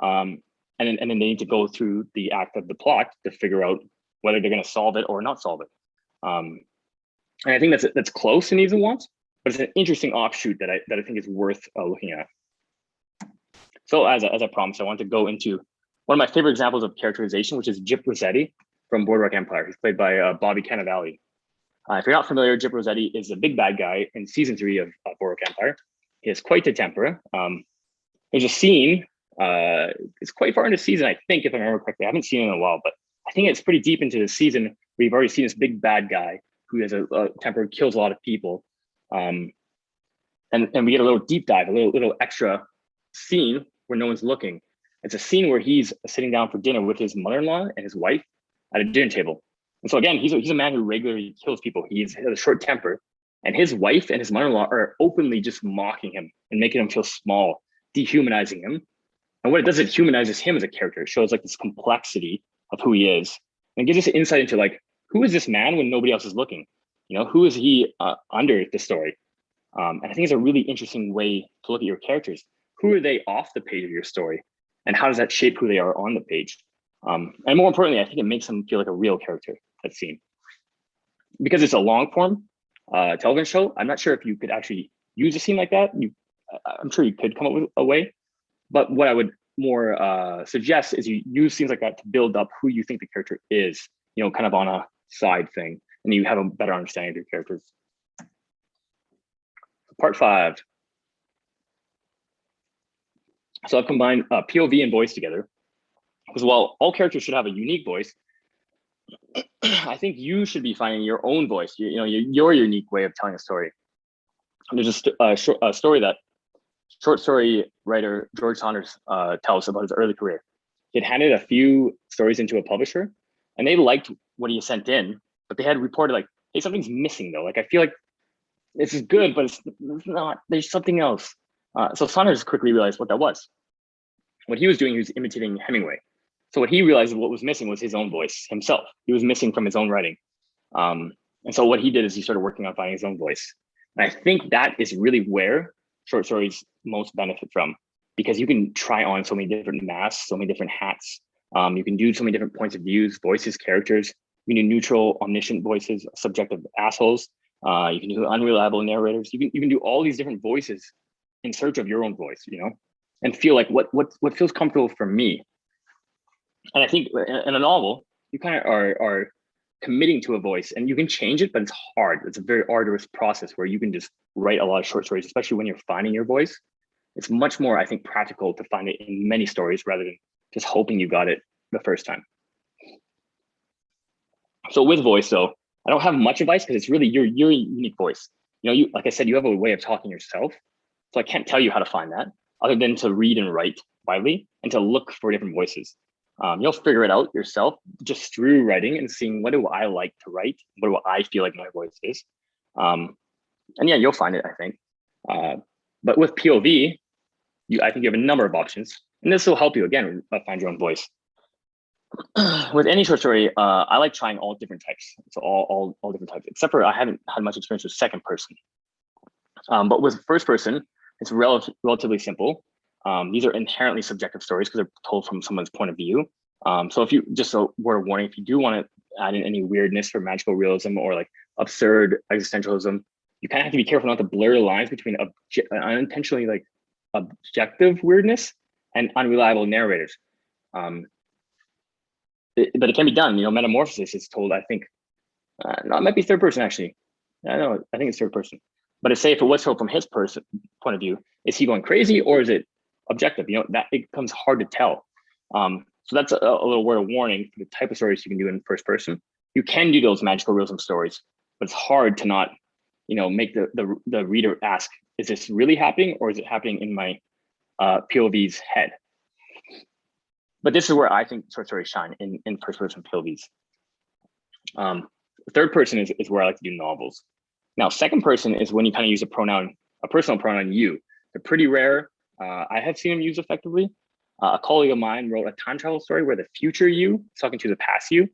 Um, and, then, and then they need to go through the act of the plot to figure out whether they're going to solve it or not solve it. Um, and I think that's that's close to needs and wants, but it's an interesting offshoot that I that I think is worth uh, looking at. So as a, as I promised, I want to go into one of my favorite examples of characterization, which is Gyp Rossetti from Boardwalk Empire. He's played by uh, Bobby Cannavale. Uh, if you're not familiar, Gyp Rossetti is the big bad guy in season three of uh, Boardwalk Empire. He has quite a temper. Um, there's a scene, uh, it's quite far into the season, I think, if I remember correctly. I haven't seen it in a while, but I think it's pretty deep into the season. We've already seen this big bad guy who has a, a temper, kills a lot of people. Um, and, and we get a little deep dive, a little, little extra scene where no one's looking. It's a scene where he's sitting down for dinner with his mother-in-law and his wife at a dinner table. And so again, he's a, he's a man who regularly kills people. He's, he has a short temper, and his wife and his mother-in-law are openly just mocking him and making him feel small, dehumanizing him. And what it does, it humanizes him as a character. It shows like this complexity of who he is, and gives us insight into like who is this man when nobody else is looking. You know, who is he uh, under the story? Um, and I think it's a really interesting way to look at your characters. Who are they off the page of your story? And how does that shape who they are on the page? Um, and more importantly, I think it makes them feel like a real character that's seen. Because it's a long form uh, television show, I'm not sure if you could actually use a scene like that. You, I'm sure you could come up with a way. But what I would more uh, suggest is you use scenes like that to build up who you think the character is, you know, kind of on a side thing, and you have a better understanding of your characters. Part five. So I've combined uh, POV and voice together because while all characters should have a unique voice, I think you should be finding your own voice, you, you know, your, your unique way of telling a story. There's a, st a, short, a story that short story writer George Saunders uh, tells about his early career. He had handed a few stories into a publisher and they liked what he sent in, but they had reported like, hey, something's missing though. Like, I feel like this is good, but it's, it's not, there's something else. Uh, so Saunders quickly realized what that was. What he was doing, he was imitating Hemingway. So what he realized what was missing was his own voice himself. He was missing from his own writing. Um, and so what he did is he started working on finding his own voice. And I think that is really where short stories most benefit from because you can try on so many different masks, so many different hats. Um, you can do so many different points of views, voices, characters. You can do neutral, omniscient voices, subjective assholes. Uh, you can do unreliable narrators. You can you can do all these different voices in search of your own voice, you know, and feel like what what what feels comfortable for me. And I think in a novel, you kind of are are committing to a voice and you can change it, but it's hard. It's a very arduous process where you can just write a lot of short stories, especially when you're finding your voice. It's much more, I think, practical to find it in many stories rather than just hoping you got it the first time. So with voice, though, I don't have much advice because it's really your your unique voice. You know, you like I said, you have a way of talking yourself. So I can't tell you how to find that other than to read and write widely and to look for different voices. Um, you'll figure it out yourself just through writing and seeing what do I like to write, what do I feel like my voice is. Um, and yeah, you'll find it, I think. Uh, but with POV, you, I think you have a number of options, and this will help you again uh, find your own voice. with any short story, uh, I like trying all different types. So all, all, all different types, except for I haven't had much experience with second person. Um, but with first person, it's rel relatively simple. Um, these are inherently subjective stories because they're told from someone's point of view. Um, so if you, just a word of warning, if you do want to add in any weirdness for magical realism or like absurd existentialism, you kind of have to be careful not to blur the lines between unintentionally like objective weirdness and unreliable narrators. Um, it, but it can be done. You know, metamorphosis is told. I think, uh, no, it might be third person actually. I know. I think it's third person. But say if it was told from his person point of view, is he going crazy or is it objective? You know, that it becomes hard to tell. Um, so that's a, a, little word of warning for the type of stories you can do in first person. You can do those magical realism stories, but it's hard to not, you know, make the the, the reader ask, is this really happening or is it happening in my uh, POV's head? But this is where I think short stories shine in, in first person POVs. Um, third person is, is where I like to do novels. Now, second person is when you kind of use a pronoun, a personal pronoun you. They're pretty rare. Uh, I have seen them used effectively. Uh, a colleague of mine wrote a time travel story where the future you is talking to the past you.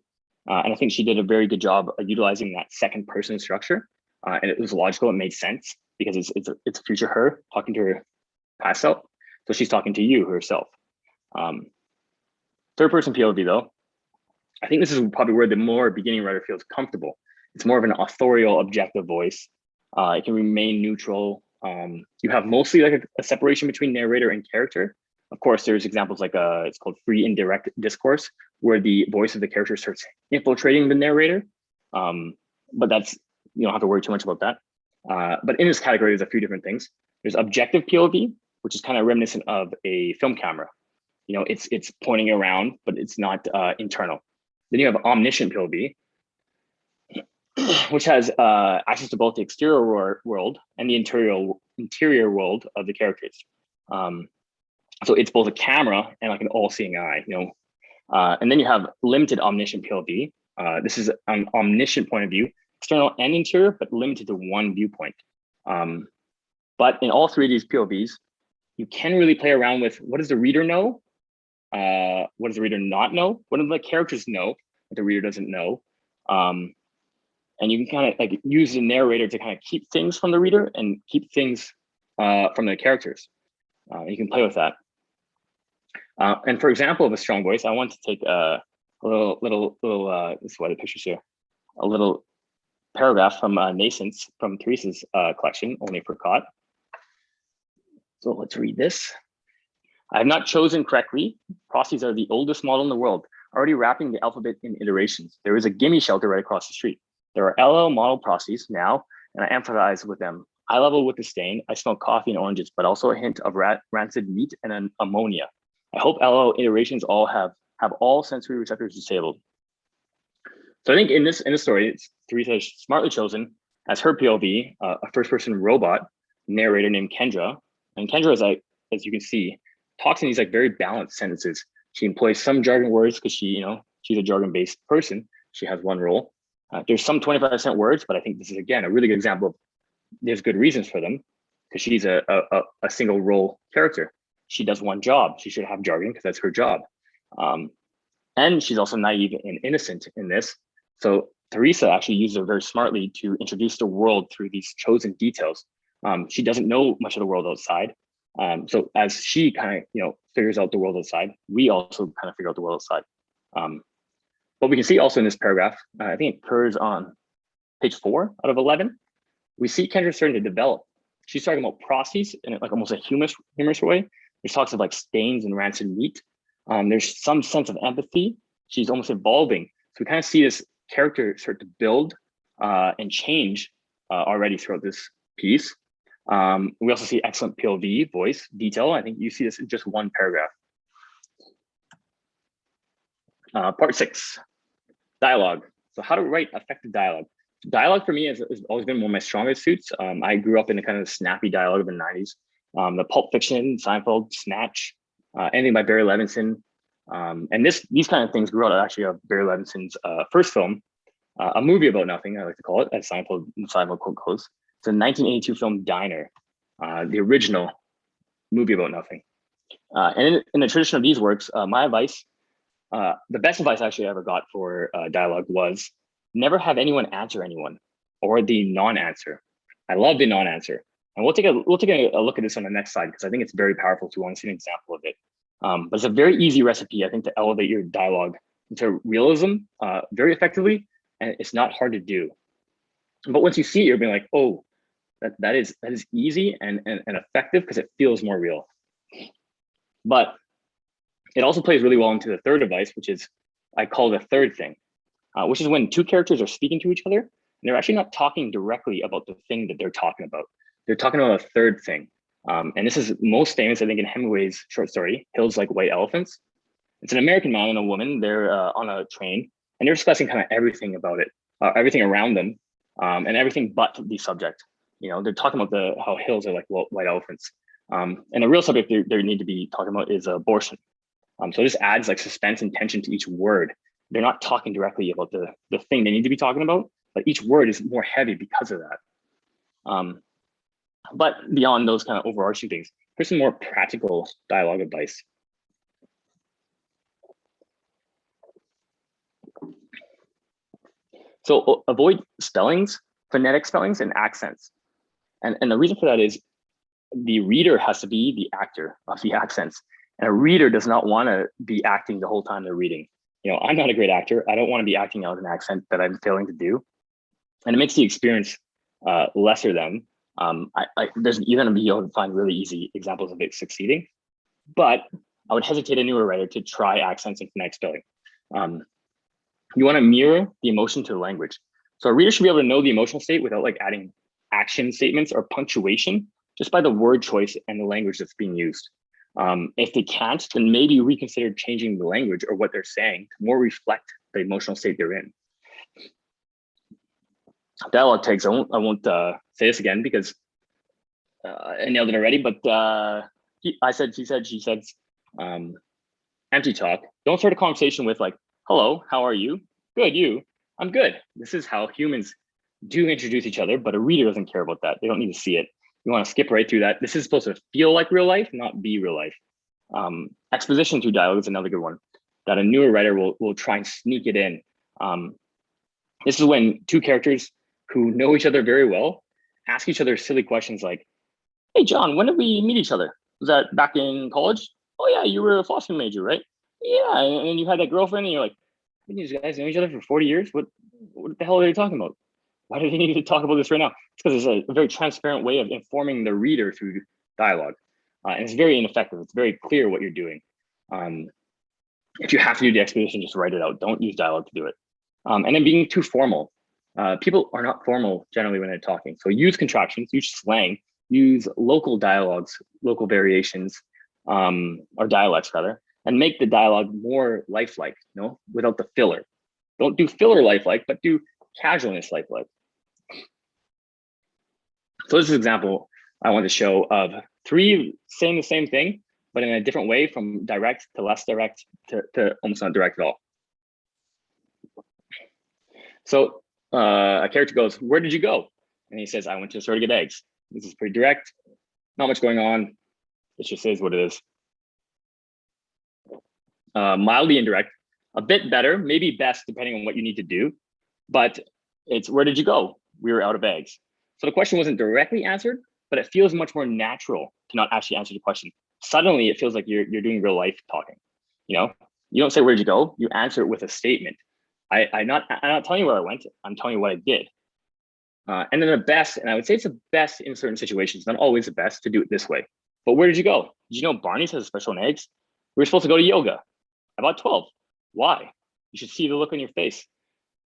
Uh, and I think she did a very good job of utilizing that second person structure. Uh, and it was logical, it made sense because it's, it's, a, it's a future her talking to her past self. So she's talking to you herself. Um, Third person POV though, I think this is probably where the more beginning writer feels comfortable. It's more of an authorial objective voice. Uh, it can remain neutral. Um, you have mostly like a, a, separation between narrator and character. Of course, there's examples like uh, it's called free indirect discourse, where the voice of the character starts infiltrating the narrator. Um, but that's, you don't have to worry too much about that. Uh, but in this category, there's a few different things. There's objective POV, which is kind of reminiscent of a film camera you know, it's it's pointing around, but it's not uh, internal. Then you have omniscient POV, which has uh, access to both the exterior world and the interior interior world of the characters. Um, so it's both a camera and like an all-seeing eye, you know. Uh, and then you have limited omniscient POV, Uh, this is an omniscient point of view, external and interior, but limited to one viewpoint. Um, but in all three of these POVs, you can really play around with what does the reader know? Uh, what does the reader not know? What do the characters know that the reader doesn't know? Um, and you can kind of like use the narrator to kind of keep things from the reader and keep things uh, from the characters. Uh, you can play with that. Uh, and for example of a strong voice, I want to take a, little, little, little, uh, this is why the picture's here, a little paragraph from uh, Nascence from Teresa's uh, collection, Only for Caught. So let's read this. I have not chosen correctly. Processes are the oldest model in the world, already wrapping the alphabet in iterations. There is a gimme shelter right across the street. There are LL model processes now, and I empathize with them. Eye level with the stain. I smell coffee and oranges, but also a hint of rat, rancid meat and an ammonia. I hope LL iterations all have have all sensory receptors disabled. So I think in this in this story, it's Theresa has smartly chosen as her POV uh, a first person robot narrator named Kendra, and Kendra is like as you can see talks in these like very balanced sentences. She employs some jargon words because she you know she's a jargon based person. She has one role. Uh, there's some 25% words, but I think this is again a really good example of there's good reasons for them because she's a, a, a single role character. She does one job. She should have jargon because that's her job. Um, and she's also naive and innocent in this. So Teresa actually uses her very smartly to introduce the world through these chosen details. Um, she doesn't know much of the world outside. Um, so as she kind of, you know, figures out the world outside, we also kind of figure out the world outside. Um, what we can see also in this paragraph, uh, I think it occurs on page four out of 11, we see Kendra starting to develop. She's talking about processes in like almost a humorous, humorous way. There's talks of like stains and rancid meat. Um, there's some sense of empathy. She's almost evolving. So we kind of see this character start to build uh, and change uh, already throughout this piece. Um, we also see excellent POV voice detail. I think you see this in just one paragraph. Uh, part six, dialogue. So how to write effective dialogue dialogue for me has, has, always been one of my strongest suits. Um, I grew up in a kind of snappy dialogue of the 90s. Um, the Pulp Fiction, Seinfeld, Snatch, uh, anything by Barry Levinson. Um, and this these kind of things grew out actually of Barry Levinson's uh, first film, uh, a movie about nothing, I like to call it, as Seinfeld, Seinfeld quote goes. It's a 1982 film, Diner, uh, the original movie about nothing. Uh, and in, in, the tradition of these works, uh, my advice, the best advice I actually ever got for dialogue was never have anyone answer anyone or the non-answer. I love the non-answer. And we'll take a we'll take a, a, look at this on the next slide because I think it's very powerful to want to see an example of it. Um, but it's a very easy recipe, I think, to elevate your dialogue into realism uh, very effectively, and it's not hard to do. But once you see it, you're being like, oh, that, that is that is easy and, and, and effective because it feels more real. But it also plays really well into the third device, which is I call the third thing uh, which is when two characters are speaking to each other and they're actually not talking directly about the thing that they're talking about. They're talking about a third thing. Um, and this is most famous, I think, in Hemingway's short story, Hills Like White Elephants. It's an American man and a woman. They're uh, on a train and they're discussing kind of everything about it, uh, everything around them, um, and everything but the subject. You know, they're talking about the how hills are like white elephants. Um, and the real subject they, they need to be talking about is abortion. Um, so this adds like suspense and tension to each word they're not talking directly about the, the thing they need to be talking about, but each word is more heavy because of that. Um, but beyond those kind of overarching things, here's some more practical dialogue advice. So avoid spellings, phonetic spellings, and accents. And, and the reason for that is the reader has to be the actor of the accents. And a reader does not want to be acting the whole time they're reading you know, I'm not a great actor. I don't want to be acting out an accent that I'm failing to do. And it makes the experience uh, lesser than. Um, I, I, there's, you're going to be able to find really easy examples of it succeeding. But I would hesitate a newer writer to try accents and phonetic spelling. Um, you want to mirror the emotion to the language. So a reader should be able to know the emotional state without like adding action statements or punctuation, just by the word choice and the language that's being used. Um, if they can't, then maybe reconsider changing the language or what they're saying to more reflect the emotional state they're in. Dialogue tags, I won't, I won't uh, say this again because uh, I nailed it already, but uh, he, I said, she said, she said, um, empty talk. Don't start a conversation with like, hello, how are you? good, you. I'm good. This is how humans do introduce each other, but a reader doesn't care about that. They don't need to see it. You want to skip right through that. This is supposed to feel like real life, not be real life. Um, exposition through dialogue is another good one that a newer writer will, will try and sneak it in. Um, this is when two characters who know each other very well ask each other silly questions like, hey, John, when did we meet each other? Was that back in college? Oh yeah, you were a philosophy major, right? Yeah, and you had that girlfriend and you're like, these guys know each other for 40 years? What, what the hell are they talking about? Why do they need to talk about this right now? It's because it's a, very transparent way of informing the reader through dialogue. Uh, and it's very ineffective. It's very clear what you're doing. Um, if you have to do the exposition, just write it out. Don't use dialogue to do it. Um, and then being too formal. Uh, people are not formal generally when they're talking. So use contractions, use slang, use local dialogues, local variations, um, or dialects rather, and make the dialogue more lifelike, you know, without the filler. Don't do filler lifelike, but do casualness lifelike. So this is an example I want to show of three saying the same thing, but in a different way from direct to less direct to, to almost not direct at all. So uh, a character goes, where did you go? And he says, I went to the store to get eggs. This is pretty direct, not much going on. It just is what it is. Uh, mildly indirect, a bit better, maybe best depending on what you need to do, but it's where did you go? We were out of eggs. So the question wasn't directly answered, but it feels much more natural to not actually answer the question. Suddenly it feels like you're, you're doing real life talking. You know, you don't say, where'd you go? You answer it with a statement. I, I not, I'm not telling you where I went. I'm telling you what I did. Uh, and then the best, and I would say it's the best in certain situations, not always the best to do it this way. But where did you go? Did you know Barney's has a special on eggs? We were supposed to go to yoga. About 12. Why? You should see the look on your face.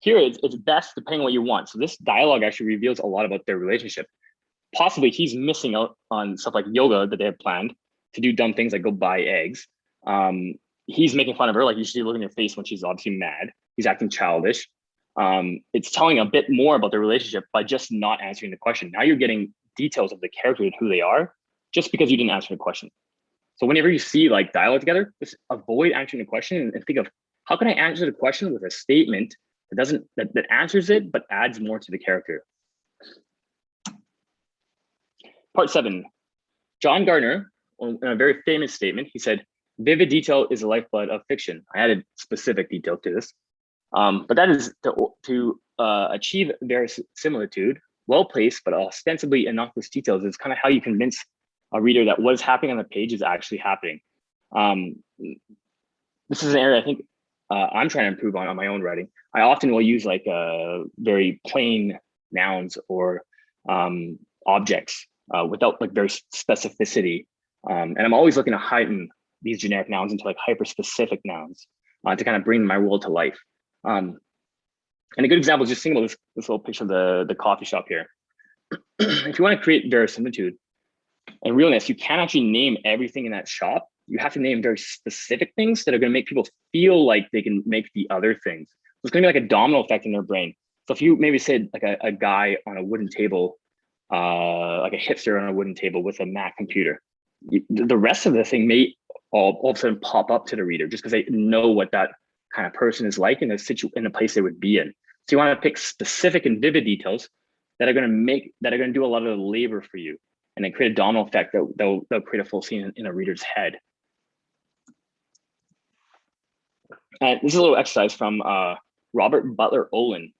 Here, it's, it's best depending on what you want. So this dialogue actually reveals a lot about their relationship. Possibly he's missing out on stuff like yoga that they have planned to do dumb things like go buy eggs. Um, he's making fun of her, like you should look in her face when she's obviously mad. He's acting childish. Um, it's telling a bit more about their relationship by just not answering the question. Now you're getting details of the character and who they are just because you didn't answer the question. So whenever you see like dialogue together, just avoid answering the question and think of how can I answer the question with a statement that doesn't that, that answers it but adds more to the character. Part seven, John Gardner, in a very famous statement, he said, vivid detail is the lifeblood of fiction. I added specific detail to this. Um, but that is to, to uh, achieve verisimilitude, well-placed but ostensibly innocuous details is kind of how you convince a reader that what is happening on the page is actually happening. Um, this is an area I think uh, I'm trying to improve on on my own writing. I often will use like uh, very plain nouns or um, objects uh, without like very specificity. Um, and I'm always looking to heighten these generic nouns into like hyper specific nouns uh, to kind of bring my world to life. Um, and a good example is just think about this, this little picture of the, the coffee shop here. if you want to create verisimilitude and realness, you can't actually name everything in that shop. You have to name very specific things that are going to make people feel like they can make the other things. So it's going to be like a domino effect in their brain. So if you maybe said like a, a guy on a wooden table, uh, like a hipster on a wooden table with a Mac computer, the rest of the thing may all, all of a sudden pop up to the reader just because they know what that kind of person is like in a situ in a place they would be in. So you want to pick specific and vivid details that are going to make that are going to do a lot of the labor for you and then create a domino effect that they'll, create a full scene in, in a reader's head. And this is a little exercise from uh, Robert Butler Olin.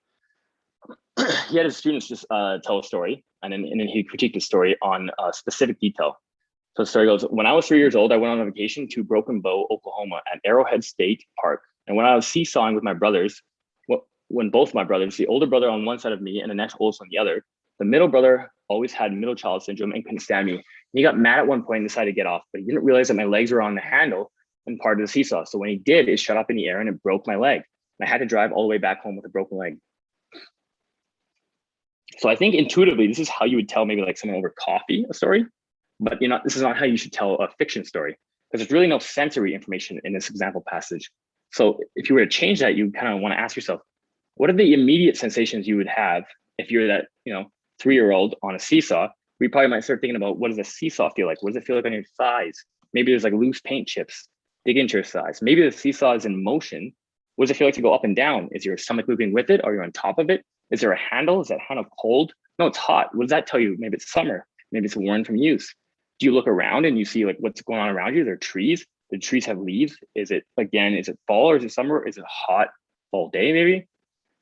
he had his students just uh, tell a story and then, and then he critiqued the story on a specific detail. So the story goes, when I was three years old, I went on a vacation to Broken Bow, Oklahoma at Arrowhead State Park. And when I was seesawing with my brothers, when both my brothers, the older brother on one side of me and the next oldest on the other, the middle brother always had middle child syndrome and couldn't stand me. He got mad at one point and decided to get off, but he didn't realize that my legs were on the handle and part of the seesaw. So when he did, it shot up in the air and it broke my leg. And I had to drive all the way back home with a broken leg. So I think intuitively, this is how you would tell maybe like someone over coffee a story, but you know, this is not how you should tell a fiction story because there's really no sensory information in this example passage. So if you were to change that, you kind of want to ask yourself, what are the immediate sensations you would have if you're that, you know, three-year-old on a seesaw? We probably might start thinking about what does a seesaw feel like? What does it feel like on your thighs? Maybe there's like loose paint chips dig into your thighs. Maybe the seesaw is in motion What does it feel like to go up and down? Is your stomach moving with it? Are you on top of it? Is there a handle? Is that handle cold? No, it's hot. What does that tell you? Maybe it's summer. Maybe it's worn from use. Do you look around and you see like what's going on around you? There are trees. The trees have leaves. Is it again? Is it fall or is it summer? Is it hot fall day maybe?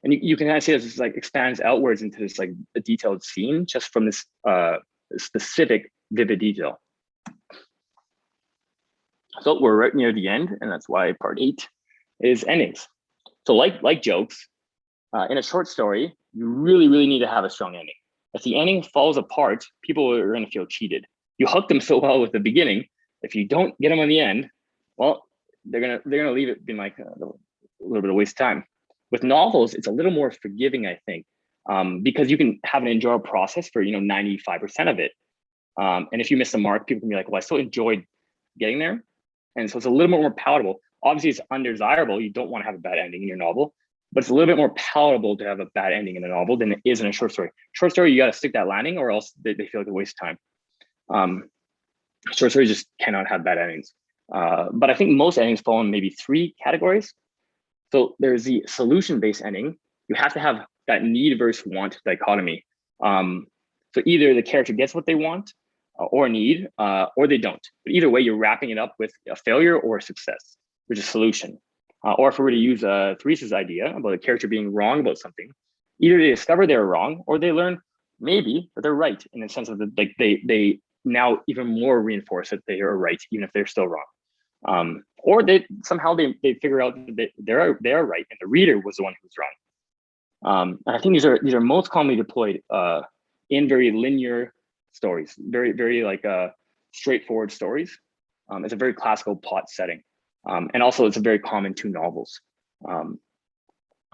And you, you can kind of see this, this like expands outwards into this like a detailed scene just from this uh, specific vivid detail. So we're right near the end, and that's why part eight is endings. So like like jokes, uh, in a short story, you really, really need to have a strong ending. If the ending falls apart, people are going to feel cheated. You hook them so well with the beginning. If you don't get them on the end, well, they're gonna they're gonna leave it being like a little, a little bit of waste of time. With novels, it's a little more forgiving, I think, um, because you can have an enjoyable process for you know 95% of it. Um, and if you miss the mark, people can be like, well, I still enjoyed getting there. And so it's a little bit more palatable. Obviously, it's undesirable. You don't want to have a bad ending in your novel, but it's a little bit more palatable to have a bad ending in a novel than it is in a short story. Short story, you got to stick that landing or else they, they feel like a waste of time. Um, short stories just cannot have bad endings. Uh, but I think most endings fall in maybe three categories. So there's the solution-based ending. You have to have that need versus want dichotomy. Um, so either the character gets what they want or need, uh, or they don't. But either way, you're wrapping it up with a failure or a success, which is a solution. Uh, or if we were to use uh, Theresa's idea about a character being wrong about something, either they discover they're wrong or they learn maybe that they're right in the sense of the, like they they now even more reinforce that they are right even if they're still wrong. Um, or they somehow they, they figure out that they, they're they are right and the reader was the one who's wrong. Um, and I think these are these are most commonly deployed uh, in very linear stories, very very like uh, straightforward stories. Um, it's a very classical plot setting. Um, and also it's a very common to novels. Um,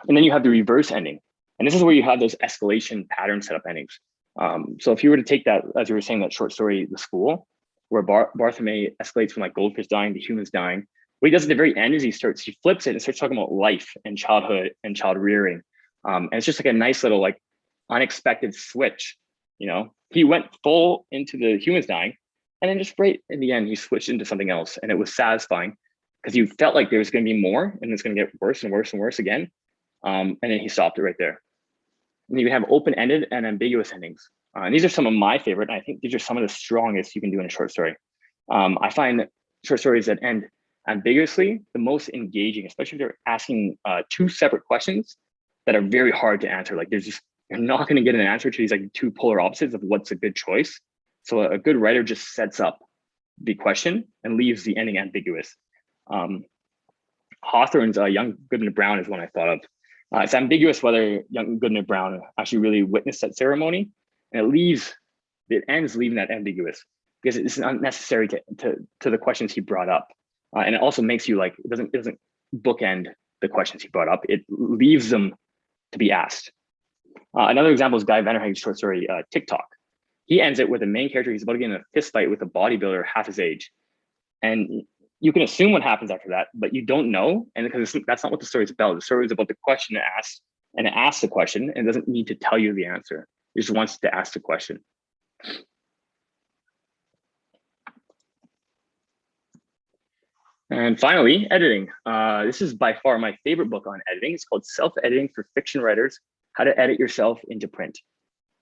and then you have the reverse ending. And this is where you have those escalation pattern setup endings. Um, so if you were to take that, as you were saying, that short story, The School, where Bar Barthelme escalates from like goldfish dying to humans dying, what he does at the very end is he starts, he flips it and starts talking about life and childhood and child rearing. Um, and it's just like a nice little like unexpected switch. You know, he went full into the humans dying and then just right in the end, he switched into something else and it was satisfying because you felt like there was going to be more and it's going to get worse and worse and worse again. Um, and then he stopped it right there. And you have open-ended and ambiguous endings. Uh, and these are some of my favorite. And I think these are some of the strongest you can do in a short story. Um, I find short stories that end ambiguously the most engaging, especially if they're asking uh, two separate questions that are very hard to answer. Like there's just, you're not going to get an answer to these like two polar opposites of what's a good choice. So a good writer just sets up the question and leaves the ending ambiguous. Um, Hawthorne's uh, Young Goodman Brown is one I thought of. Uh, it's ambiguous whether Young Goodman Brown actually really witnessed that ceremony, and it leaves, it ends leaving that ambiguous because it's unnecessary to, to, to the questions he brought up. Uh, and it also makes you like, it doesn't, it doesn't bookend the questions he brought up. It leaves them to be asked. Uh, another example is Guy Vanderhaeghen's short story, uh, TikTok. He ends it with the main character, he's about to get in a fist fight with a bodybuilder half his age. And you can assume what happens after that, but you don't know. And because that's not what the story is about. The story is about the question asked and it asks the question and doesn't need to tell you the answer. It just wants to ask the question. And finally, editing. Uh, this is by far my favorite book on editing. It's called Self-Editing for Fiction Writers, How to Edit Yourself into Print.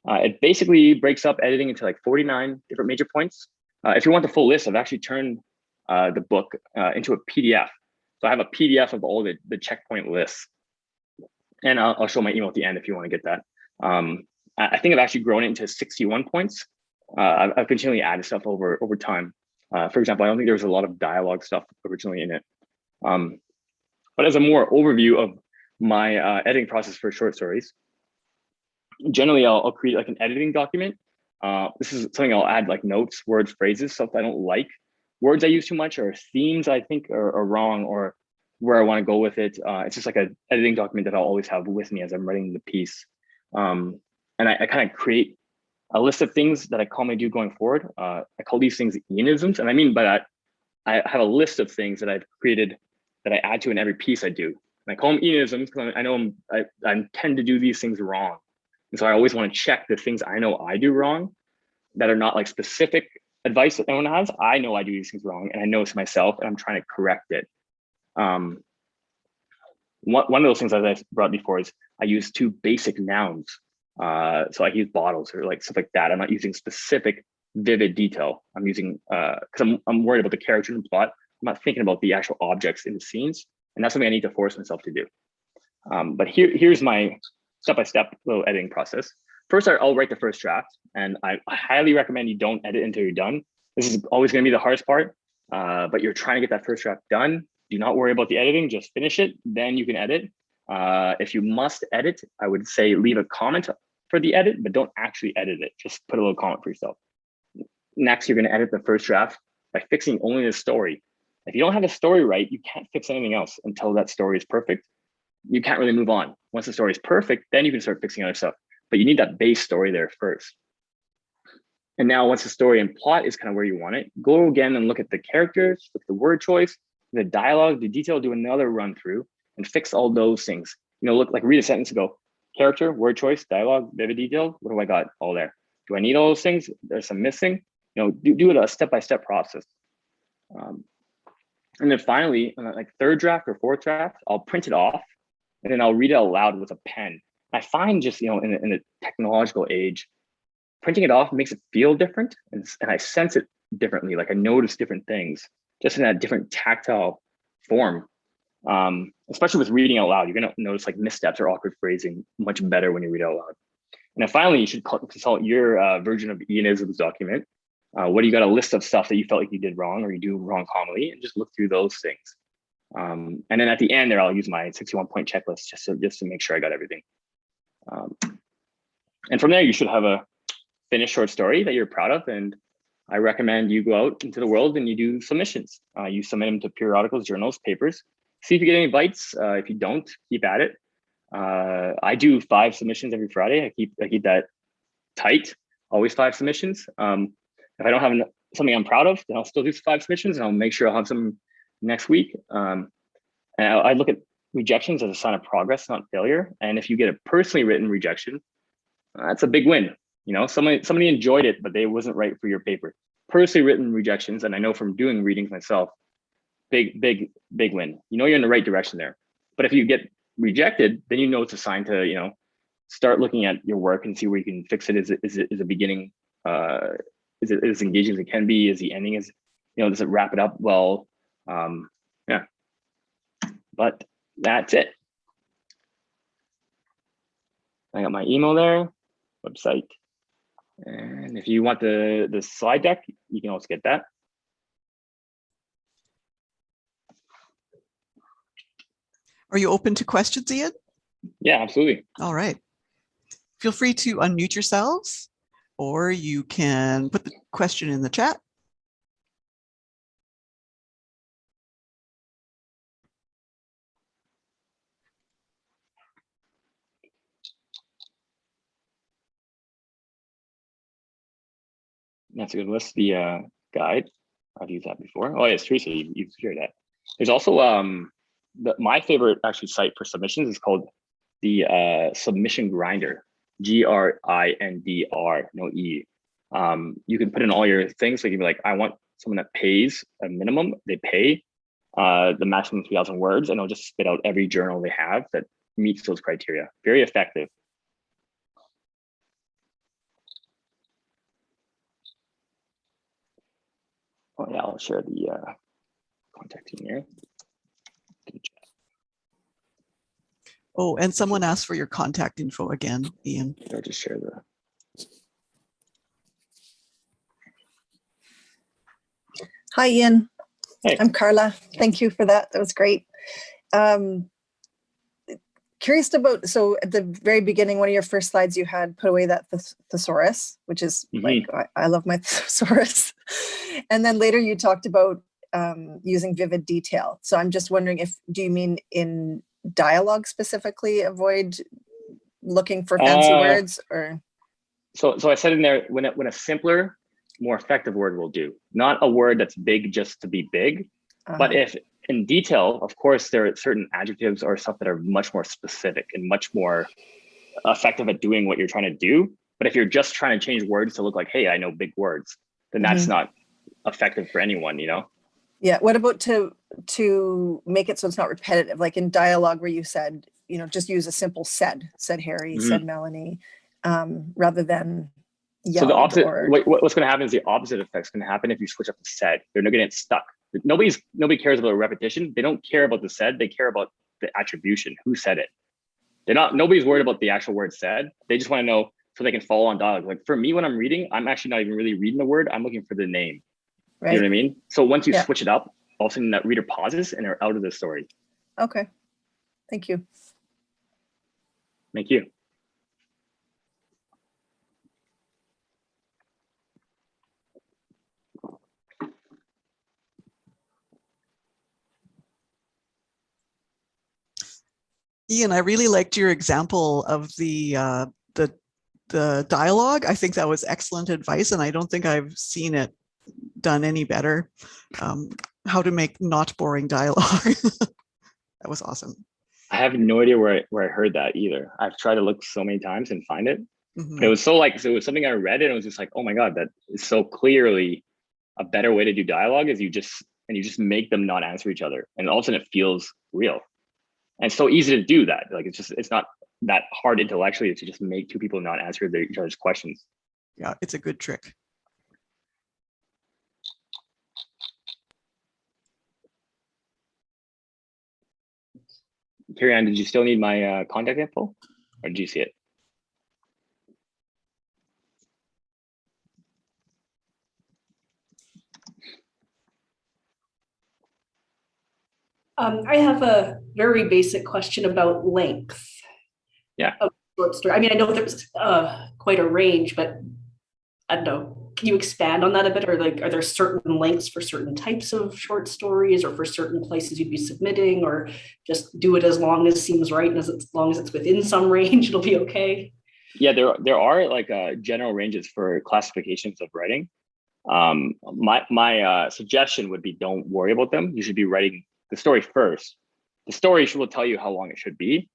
Uh, it basically breaks up editing into like 49 different major points. Uh, if you want the full list, I've actually turned uh, the book uh, into a PDF. So I have a PDF of all the, the checkpoint lists. And I'll, I'll show my email at the end if you want to get that. Um, I think I've actually grown it into 61 points. Uh, I've, I've, continually added stuff over, over time. Uh, for example, I don't think there was a lot of dialogue stuff originally in it. Um, but as a more overview of my uh, editing process for short stories, generally I'll, I'll create like an editing document. Uh, this is something I'll add like notes, words, phrases, stuff I don't like words I use too much or themes I think are, are wrong or where I want to go with it. Uh, it's just like an editing document that I'll always have with me as I'm writing the piece. Um, and I, I kind of create a list of things that I commonly do going forward. Uh, I call these things Ianisms. And I mean by that, I have a list of things that I've created that I add to in every piece I do. And I call them Ianisms because I know I'm, I, I tend to do these things wrong. And so I always want to check the things I know I do wrong that are not like specific advice that anyone has, I know I do these things wrong and I know it's myself and I'm trying to correct it. Um, one, one of those things as I brought before is I use two basic nouns. Uh, so I use bottles or like stuff like that. I'm not using specific vivid detail. I'm using, uh, cause I'm, I'm worried about the character and plot. I'm not thinking about the actual objects in the scenes. And that's something I need to force myself to do. Um, but here, here's my step-by-step -step little editing process. First, I'll write the first draft and I highly recommend you don't edit until you're done. This is always gonna be the hardest part, uh, but you're trying to get that first draft done. Do not worry about the editing, just finish it, then you can edit. Uh, if you must edit, I would say leave a comment for the edit, but don't actually edit it. Just put a little comment for yourself. Next, you're gonna edit the first draft by fixing only the story. If you don't have a story right, you can't fix anything else until that story is perfect. You can't really move on. Once the story is perfect, then you can start fixing other stuff. But you need that base story there first. And now once the story and plot is kind of where you want it, go again and look at the characters, look at the word choice, the dialogue, the detail, do another run through and fix all those things. You know, look like read a sentence go, character, word choice, dialogue, vivid detail. What do I got all there? Do I need all those things? There's some missing. You know, do, do it a step-by-step -step process. Um, and then finally, like third draft or fourth draft, I'll print it off and then I'll read it aloud with a pen. I find just, you know, in, in the technological age, printing it off makes it feel different and, and I sense it differently. Like I notice different things just in that different tactile form. Um, especially with reading out loud, you're gonna notice like missteps or awkward phrasing much better when you read out loud. And then finally, you should consult your uh, version of Ianisms document. Uh, what do you got a list of stuff that you felt like you did wrong or you do wrong commonly and just look through those things. Um, and then at the end there, I'll use my 61 point checklist just to, just to make sure I got everything. Um, and from there, you should have a finished short story that you're proud of. And I recommend you go out into the world and you do submissions. Uh, you submit them to periodicals, journals, papers. See if you get any bites. Uh, if you don't, keep at it. Uh, I do five submissions every Friday. I keep I keep that tight. Always five submissions. Um, if I don't have something I'm proud of, then I'll still do five submissions and I'll make sure I'll have some next week. Um, and I, I look at rejections as a sign of progress, not failure. And if you get a personally written rejection, that's a big win. You know, somebody somebody enjoyed it, but they wasn't right for your paper. Personally written rejections, and I know from doing readings myself, big, big, big win. You know you're in the right direction there. But if you get rejected, then you know it's a sign to, you know, start looking at your work and see where you can fix it. Is is a beginning uh is it as engaging as it can be? Is the ending is you know, does it wrap it up well? Um, yeah. But that's it. I got my email there, website. And if you want the, the slide deck, you can also get that. Are you open to questions, Ian? Yeah, absolutely. All right. Feel free to unmute yourselves or you can put the question in the chat. That's a good list. The uh, guide, I've used that before. Oh, yes, Teresa, you, you've shared that. There's also um, the, my favorite actually site for submissions is called the uh, Submission Grinder, G R I N D R, no E. Um, you can put in all your things. So you can be like, I want someone that pays a minimum, they pay uh, the maximum 3,000 words, and it'll just spit out every journal they have that meets those criteria. Very effective. Oh yeah, I'll share the uh, contact in here. Oh, and someone asked for your contact info again, Ian. I'll just share that. Hi, Ian. Hey. I'm Carla. Thank you for that. That was great. Um, curious about, so at the very beginning, one of your first slides, you had put away that thes thesaurus, which is Mhm. like, I, I love my thesaurus. and then later you talked about um, using vivid detail. So I'm just wondering if, do you mean in dialogue specifically, avoid looking for fancy Uh, words or? So, so I said in there when it, when a simpler, more effective word will do, not a word that's big just to be big, but uh, if in detail, of course, there are certain adjectives or stuff that are much more specific and much more effective at doing what you're trying to do. But if you're just trying to change words to look like, hey, I know big words, then that's Mhm. not effective for anyone, you know? Yeah, what about to, to make it so it's not repetitive, like in dialogue where you said, you know, just use a simple said, said Harry, said Melanie, um, rather than yeah So the opposite, or, what, what- what's going to happen is the opposite effect's going to happen if you switch up the said. They're not going to get stuck. Nobody's nobody cares about a repetition. They don't care about the said. They care about the attribution. Who said it? They're not. Nobody's worried about the actual word said. They just want to know so they can follow on dialogue. Like for me, when I'm reading, I'm actually not even really reading the word. I'm looking for the name. You know what I mean? So once you Yeah. switch it up, all of a sudden that reader pauses and they're out of the story. Okay, thank you. Thank you. Ian, I really liked your example of the uh, the the dialogue. I think that was excellent advice, and I don't think I've seen it done any better. Um, how to make not boring dialogue. that was awesome. I have no idea where I, where I heard that either. I've tried to look so many times and find it. Mhm. It was so like so it was something I read and it was just like, oh my god, that is so clearly a better way to do dialogue is you just and you just make them not answer each other, and all of a sudden it feels real. And so easy to do that. Like it's just it's not that hard intellectually to just make two people not answer their, each other's questions. Yeah, it's a good trick. Carrie did you still need my uh, contact info, or did you see it? Um, I have a very basic question about length. Yeah. Of short story. I mean, I know there's uh quite a range, but I don't know. Can you expand on that a bit? Or like, are there certain lengths for certain types of short stories or for certain places you'd be submitting or just do it as long as seems right and as, as long as it's within some range, it'll be okay? Yeah, there there are like uh, general ranges for classifications of writing. Um, my my uh, suggestion would be don't worry about them. You should be writing the story first. The story will tell you how long it should be,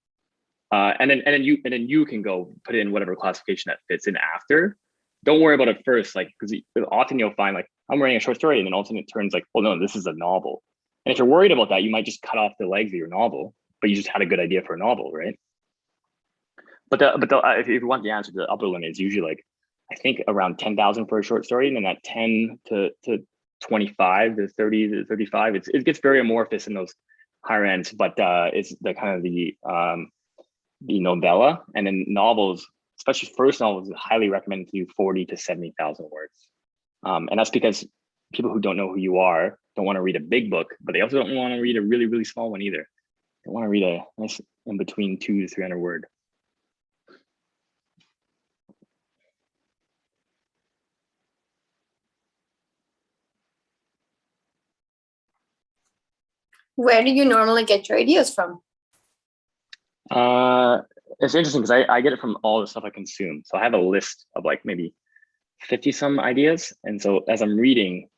uh, and then and then you and then you can go put in whatever classification that fits in after. Don't worry about it first, like because often you'll find like I'm writing a short story, and then all of a sudden it turns like, well, no, this is a novel. And if you're worried about that, you might just cut off the legs of your novel, but you just had a good idea for a novel, right? But the but the, uh, if you want the answer, the upper limit is usually like I think around ten thousand for a short story, and then that ten to to twenty five to thirty to thirty five. It's it gets very amorphous in those higher ends, but uh, it's the kind of the um, the novella, and then novels, especially first novels, is highly recommended to do forty to seventy thousand words, um, and that's because people who don't know who you are don't want to read a big book, but they also don't want to read a really really small one either. They want to read a nice in between two to three hundred word. Where do you normally get your ideas from? Uh, it's interesting because I, I get it from all the stuff I consume. So I have a list of like maybe 50 some ideas. And so as I'm reading,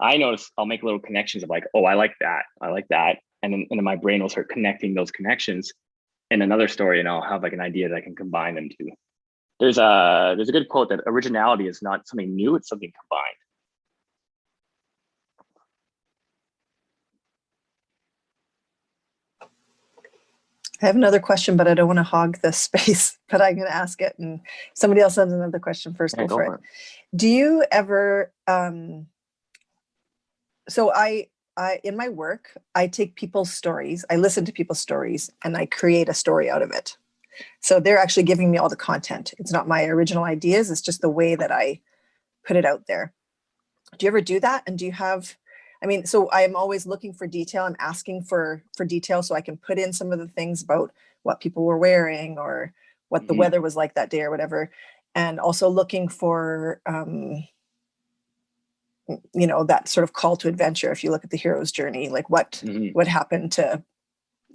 I notice I'll make little connections of like, oh, I like that. I like that. And then, and then my brain will start connecting those connections in another story and I'll have like an idea that I can combine them to. There's a, there's a good quote that originality is not something new, it's something combined. I have another question, but I don't want to hog the space, but I'm going to ask it and somebody else has another question first. Yeah, Go go for for it. Do you ever, um, so I, I, in my work, I take people's stories, I listen to people's stories and I create a story out of it. So they're actually giving me all the content. It's not my original ideas. It's just the way that I put it out there. Do you ever do that? And do you have, I mean, so I am always looking for detail. I'm asking for, for detail so I can put in some of the things about what people were wearing or what the Mhm. weather was like that day or whatever. And also looking for, um, you know, that sort of call to adventure. If you look at the hero's journey, like what, Mhm. what happened to,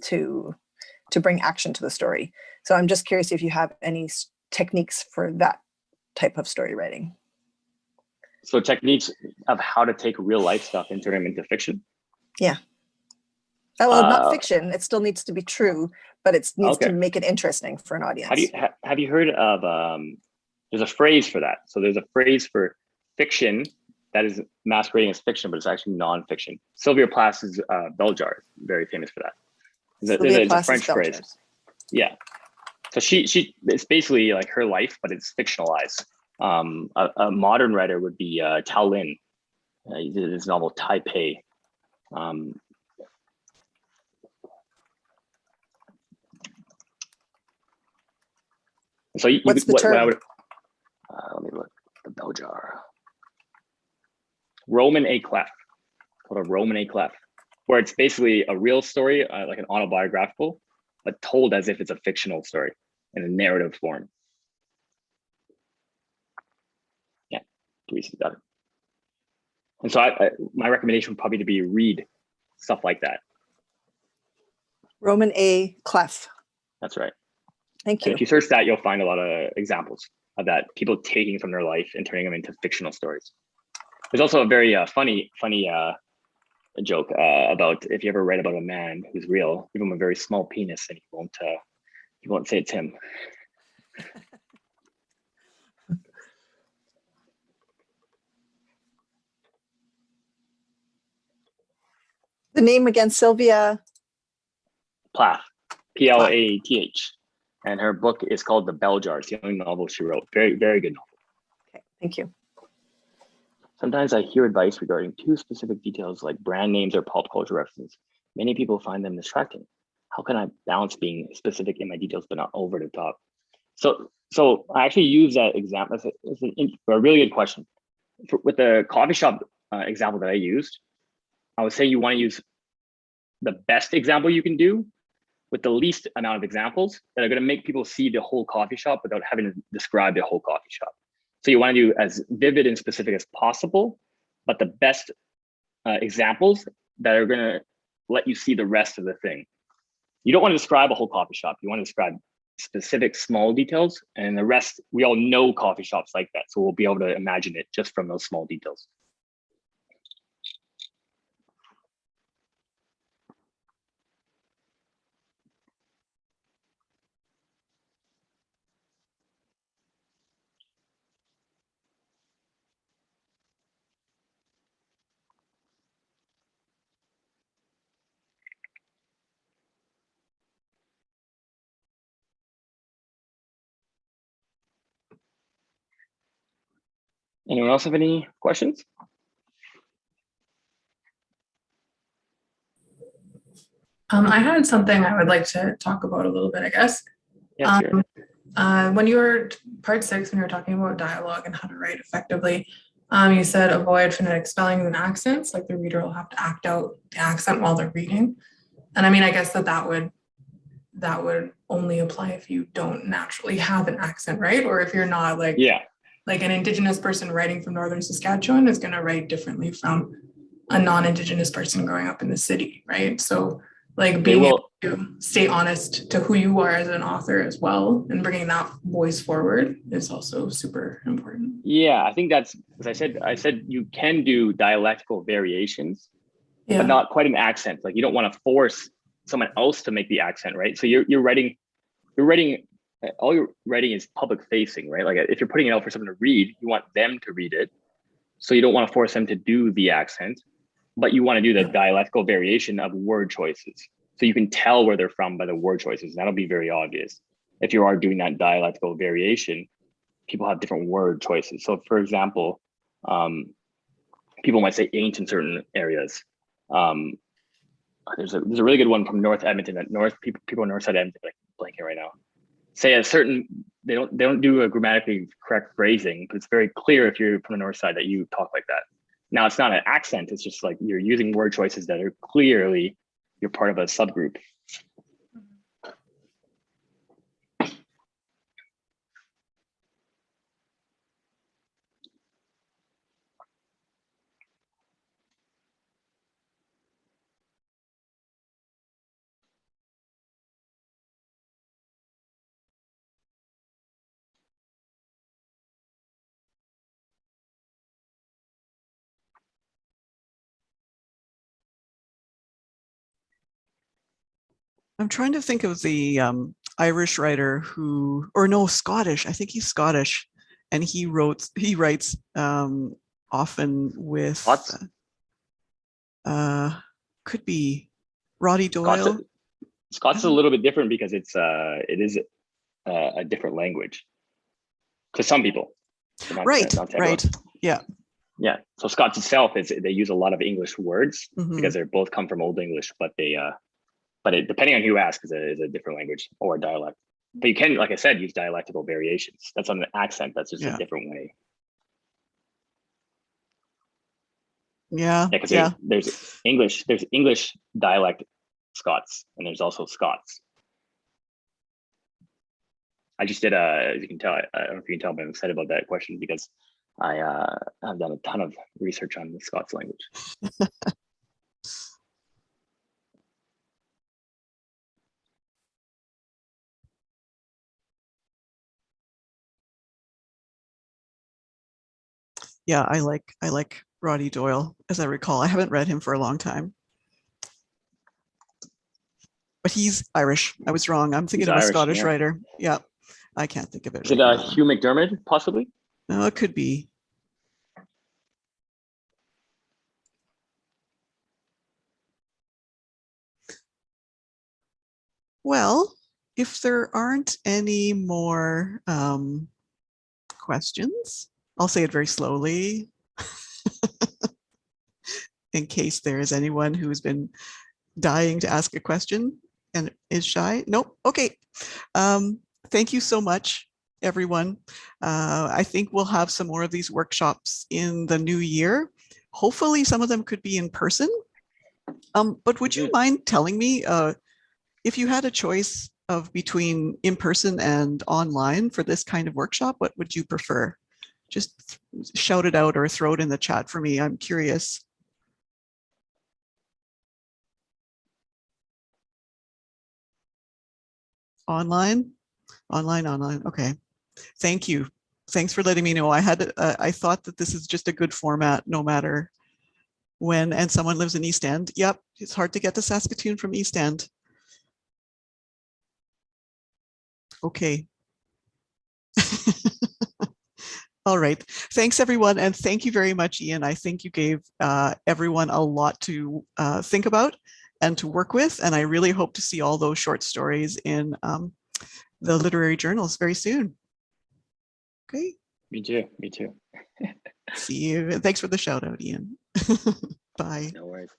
to, to bring action to the story. So I'm just curious if you have any techniques for that type of story writing. So techniques of how to take real life stuff and turn them into fiction. Yeah. Oh, well, Uh, not fiction. It still needs to be true, but it needs to make it interesting for an audience. Do you ha, have you heard of um there's a phrase for that. So there's a phrase for fiction that is masquerading as fiction, but it's actually nonfiction. Sylvia Plath's uh, bell jar, very famous for that. A- it's a- a French phrase. Yeah. So she she it's basically like her life, but it's fictionalized. Um, a, a modern writer would be uh, Tao Lin. Uh, he did his novel Taipei. Um, so you, you What's could- the what, what I term? would, uh, let me look the bell jar. Roman à Clef, called a Roman à Clef, where it's basically a real story, uh, like an autobiographical, but told as if it's a fictional story in a narrative form. Teresa's got. And so I, I, my recommendation would probably to be read stuff like that. Roman à Clef. That's right. Thank And you. if you search that, you'll find a lot of examples of that, people taking from their life and turning them into fictional stories. There's also a very uh, funny, funny uh, joke uh, about if you ever read about a man who's real, give him a very small penis and he won't, uh, he won't say it's him. The name again, Sylvia. Plath, P L A T H. And her book is called The Bell Jar. It's the only novel she wrote. Very, very good novel. Okay, thank you. Sometimes I hear advice regarding too specific details like brand names or pop culture references. Many people find them distracting. How can I balance being specific in my details but not over the top? So, so I actually use that example. It's, a, it's an, a really good question. For, with the coffee shop uh, example that I used, I would say you want to use the best example you can do with the least amount of examples that are going to make people see the whole coffee shop without having to describe the whole coffee shop. So you want to do as vivid and specific as possible, but the best uh, examples that are going to let you see the rest of the thing. You don't want to describe a whole coffee shop. You want to describe specific small details and the rest, we all know coffee shops like that. So we'll be able to imagine it just from those small details. Anyone else have any questions? Um, I had something I would like to talk about a little bit, I guess. Sure. Um, uh, when you were part six, when you were talking about dialogue and how to write effectively, um, you said avoid phonetic spellings and accents, like the reader will have to act out the accent while they're reading. And I mean, I guess that that would that would only apply if you don't naturally have an accent, right? Or if you're not like yeah, like an indigenous person writing from northern Saskatchewan is going to write differently from a non-indigenous person growing up in the city, right? So like being able to stay honest to who you are as an author as well and bringing that voice forward is also super important. Yeah, I think that's as I said. I said you can do dialectical variations, Yeah. but not quite an accent. Like you don't want to force someone else to make the accent, right? So you're you're writing, you're writing. All you're writing is public facing, right? Like if you're putting it out for someone to read, you want them to read it. So you don't want to force them to do the accent, but you want to do the dialectical variation of word choices. So you can tell where they're from by the word choices. That'll be very obvious. If you are doing that dialectical variation, people have different word choices. So for example, um, people might say ain't in certain areas. Um, there's a there's a really good one from North Edmonton that North people people in North Side Edmonton like blanking right now. Say a certain they don't they don't do a grammatically correct phrasing, but it's very clear if you're from the North Side that you talk like that. Now it's not an accent, it's just like you're using word choices that are clearly you're part of a subgroup. I'm trying to think of the um, Irish writer who, or no, Scottish. I think he's Scottish, and he wrote, he writes um, often with. Scots? Uh, could be Roddy Doyle. Scots is a little bit different because it's uh it is a, a different language to some people. not Right, not right. Yeah. Yeah. So Scots itself is they use a lot of English words mhm. because they're both come from Old English, but they uh but it, depending on who you ask is a, is a different language or a dialect. But you can, like I said, use dialectical variations. That's on an accent. That's just Yeah. a different way. Yeah, Yeah, because yeah. there's English, there's English dialect Scots, and there's also Scots. I just did a, as you can tell, I, I don't know if you can tell, but I'm excited about that question because I uh, I've done a ton of research on the Scots language. Yeah, I like, I like Roddy Doyle, as I recall. I haven't read him for a long time. But he's Irish. I was wrong. I'm thinking of a Irish, Scottish yeah. writer. Yeah, I can't think of it. Is it uh. Hugh MacDiarmid, possibly? No, it could be. Well, if there aren't any more um, questions, I'll say it very slowly. In case there is anyone who's been dying to ask a question and is shy. Nope. Okay. Um, thank you so much, everyone. Uh, I think we'll have some more of these workshops in the new year. Hopefully some of them could be in person. Um, but would you mind telling me uh, if you had a choice of between in person and online for this kind of workshop, what would you prefer? Just shout it out or throw it in the chat for me. I'm curious. Online, online, online. Okay. Thank you. Thanks for letting me know. I had, uh, I thought that this is just a good format, no matter when, and someone lives in East End. Yep, it's hard to get to Saskatoon from East End. Okay. All right. Thanks, everyone. And thank you very much, Ian. I think you gave uh, everyone a lot to uh, think about and to work with. And I really hope to see all those short stories in um, the literary journals very soon. Okay. Me too. Me too. See you. Thanks for the shout out, Ian. Bye. No worries.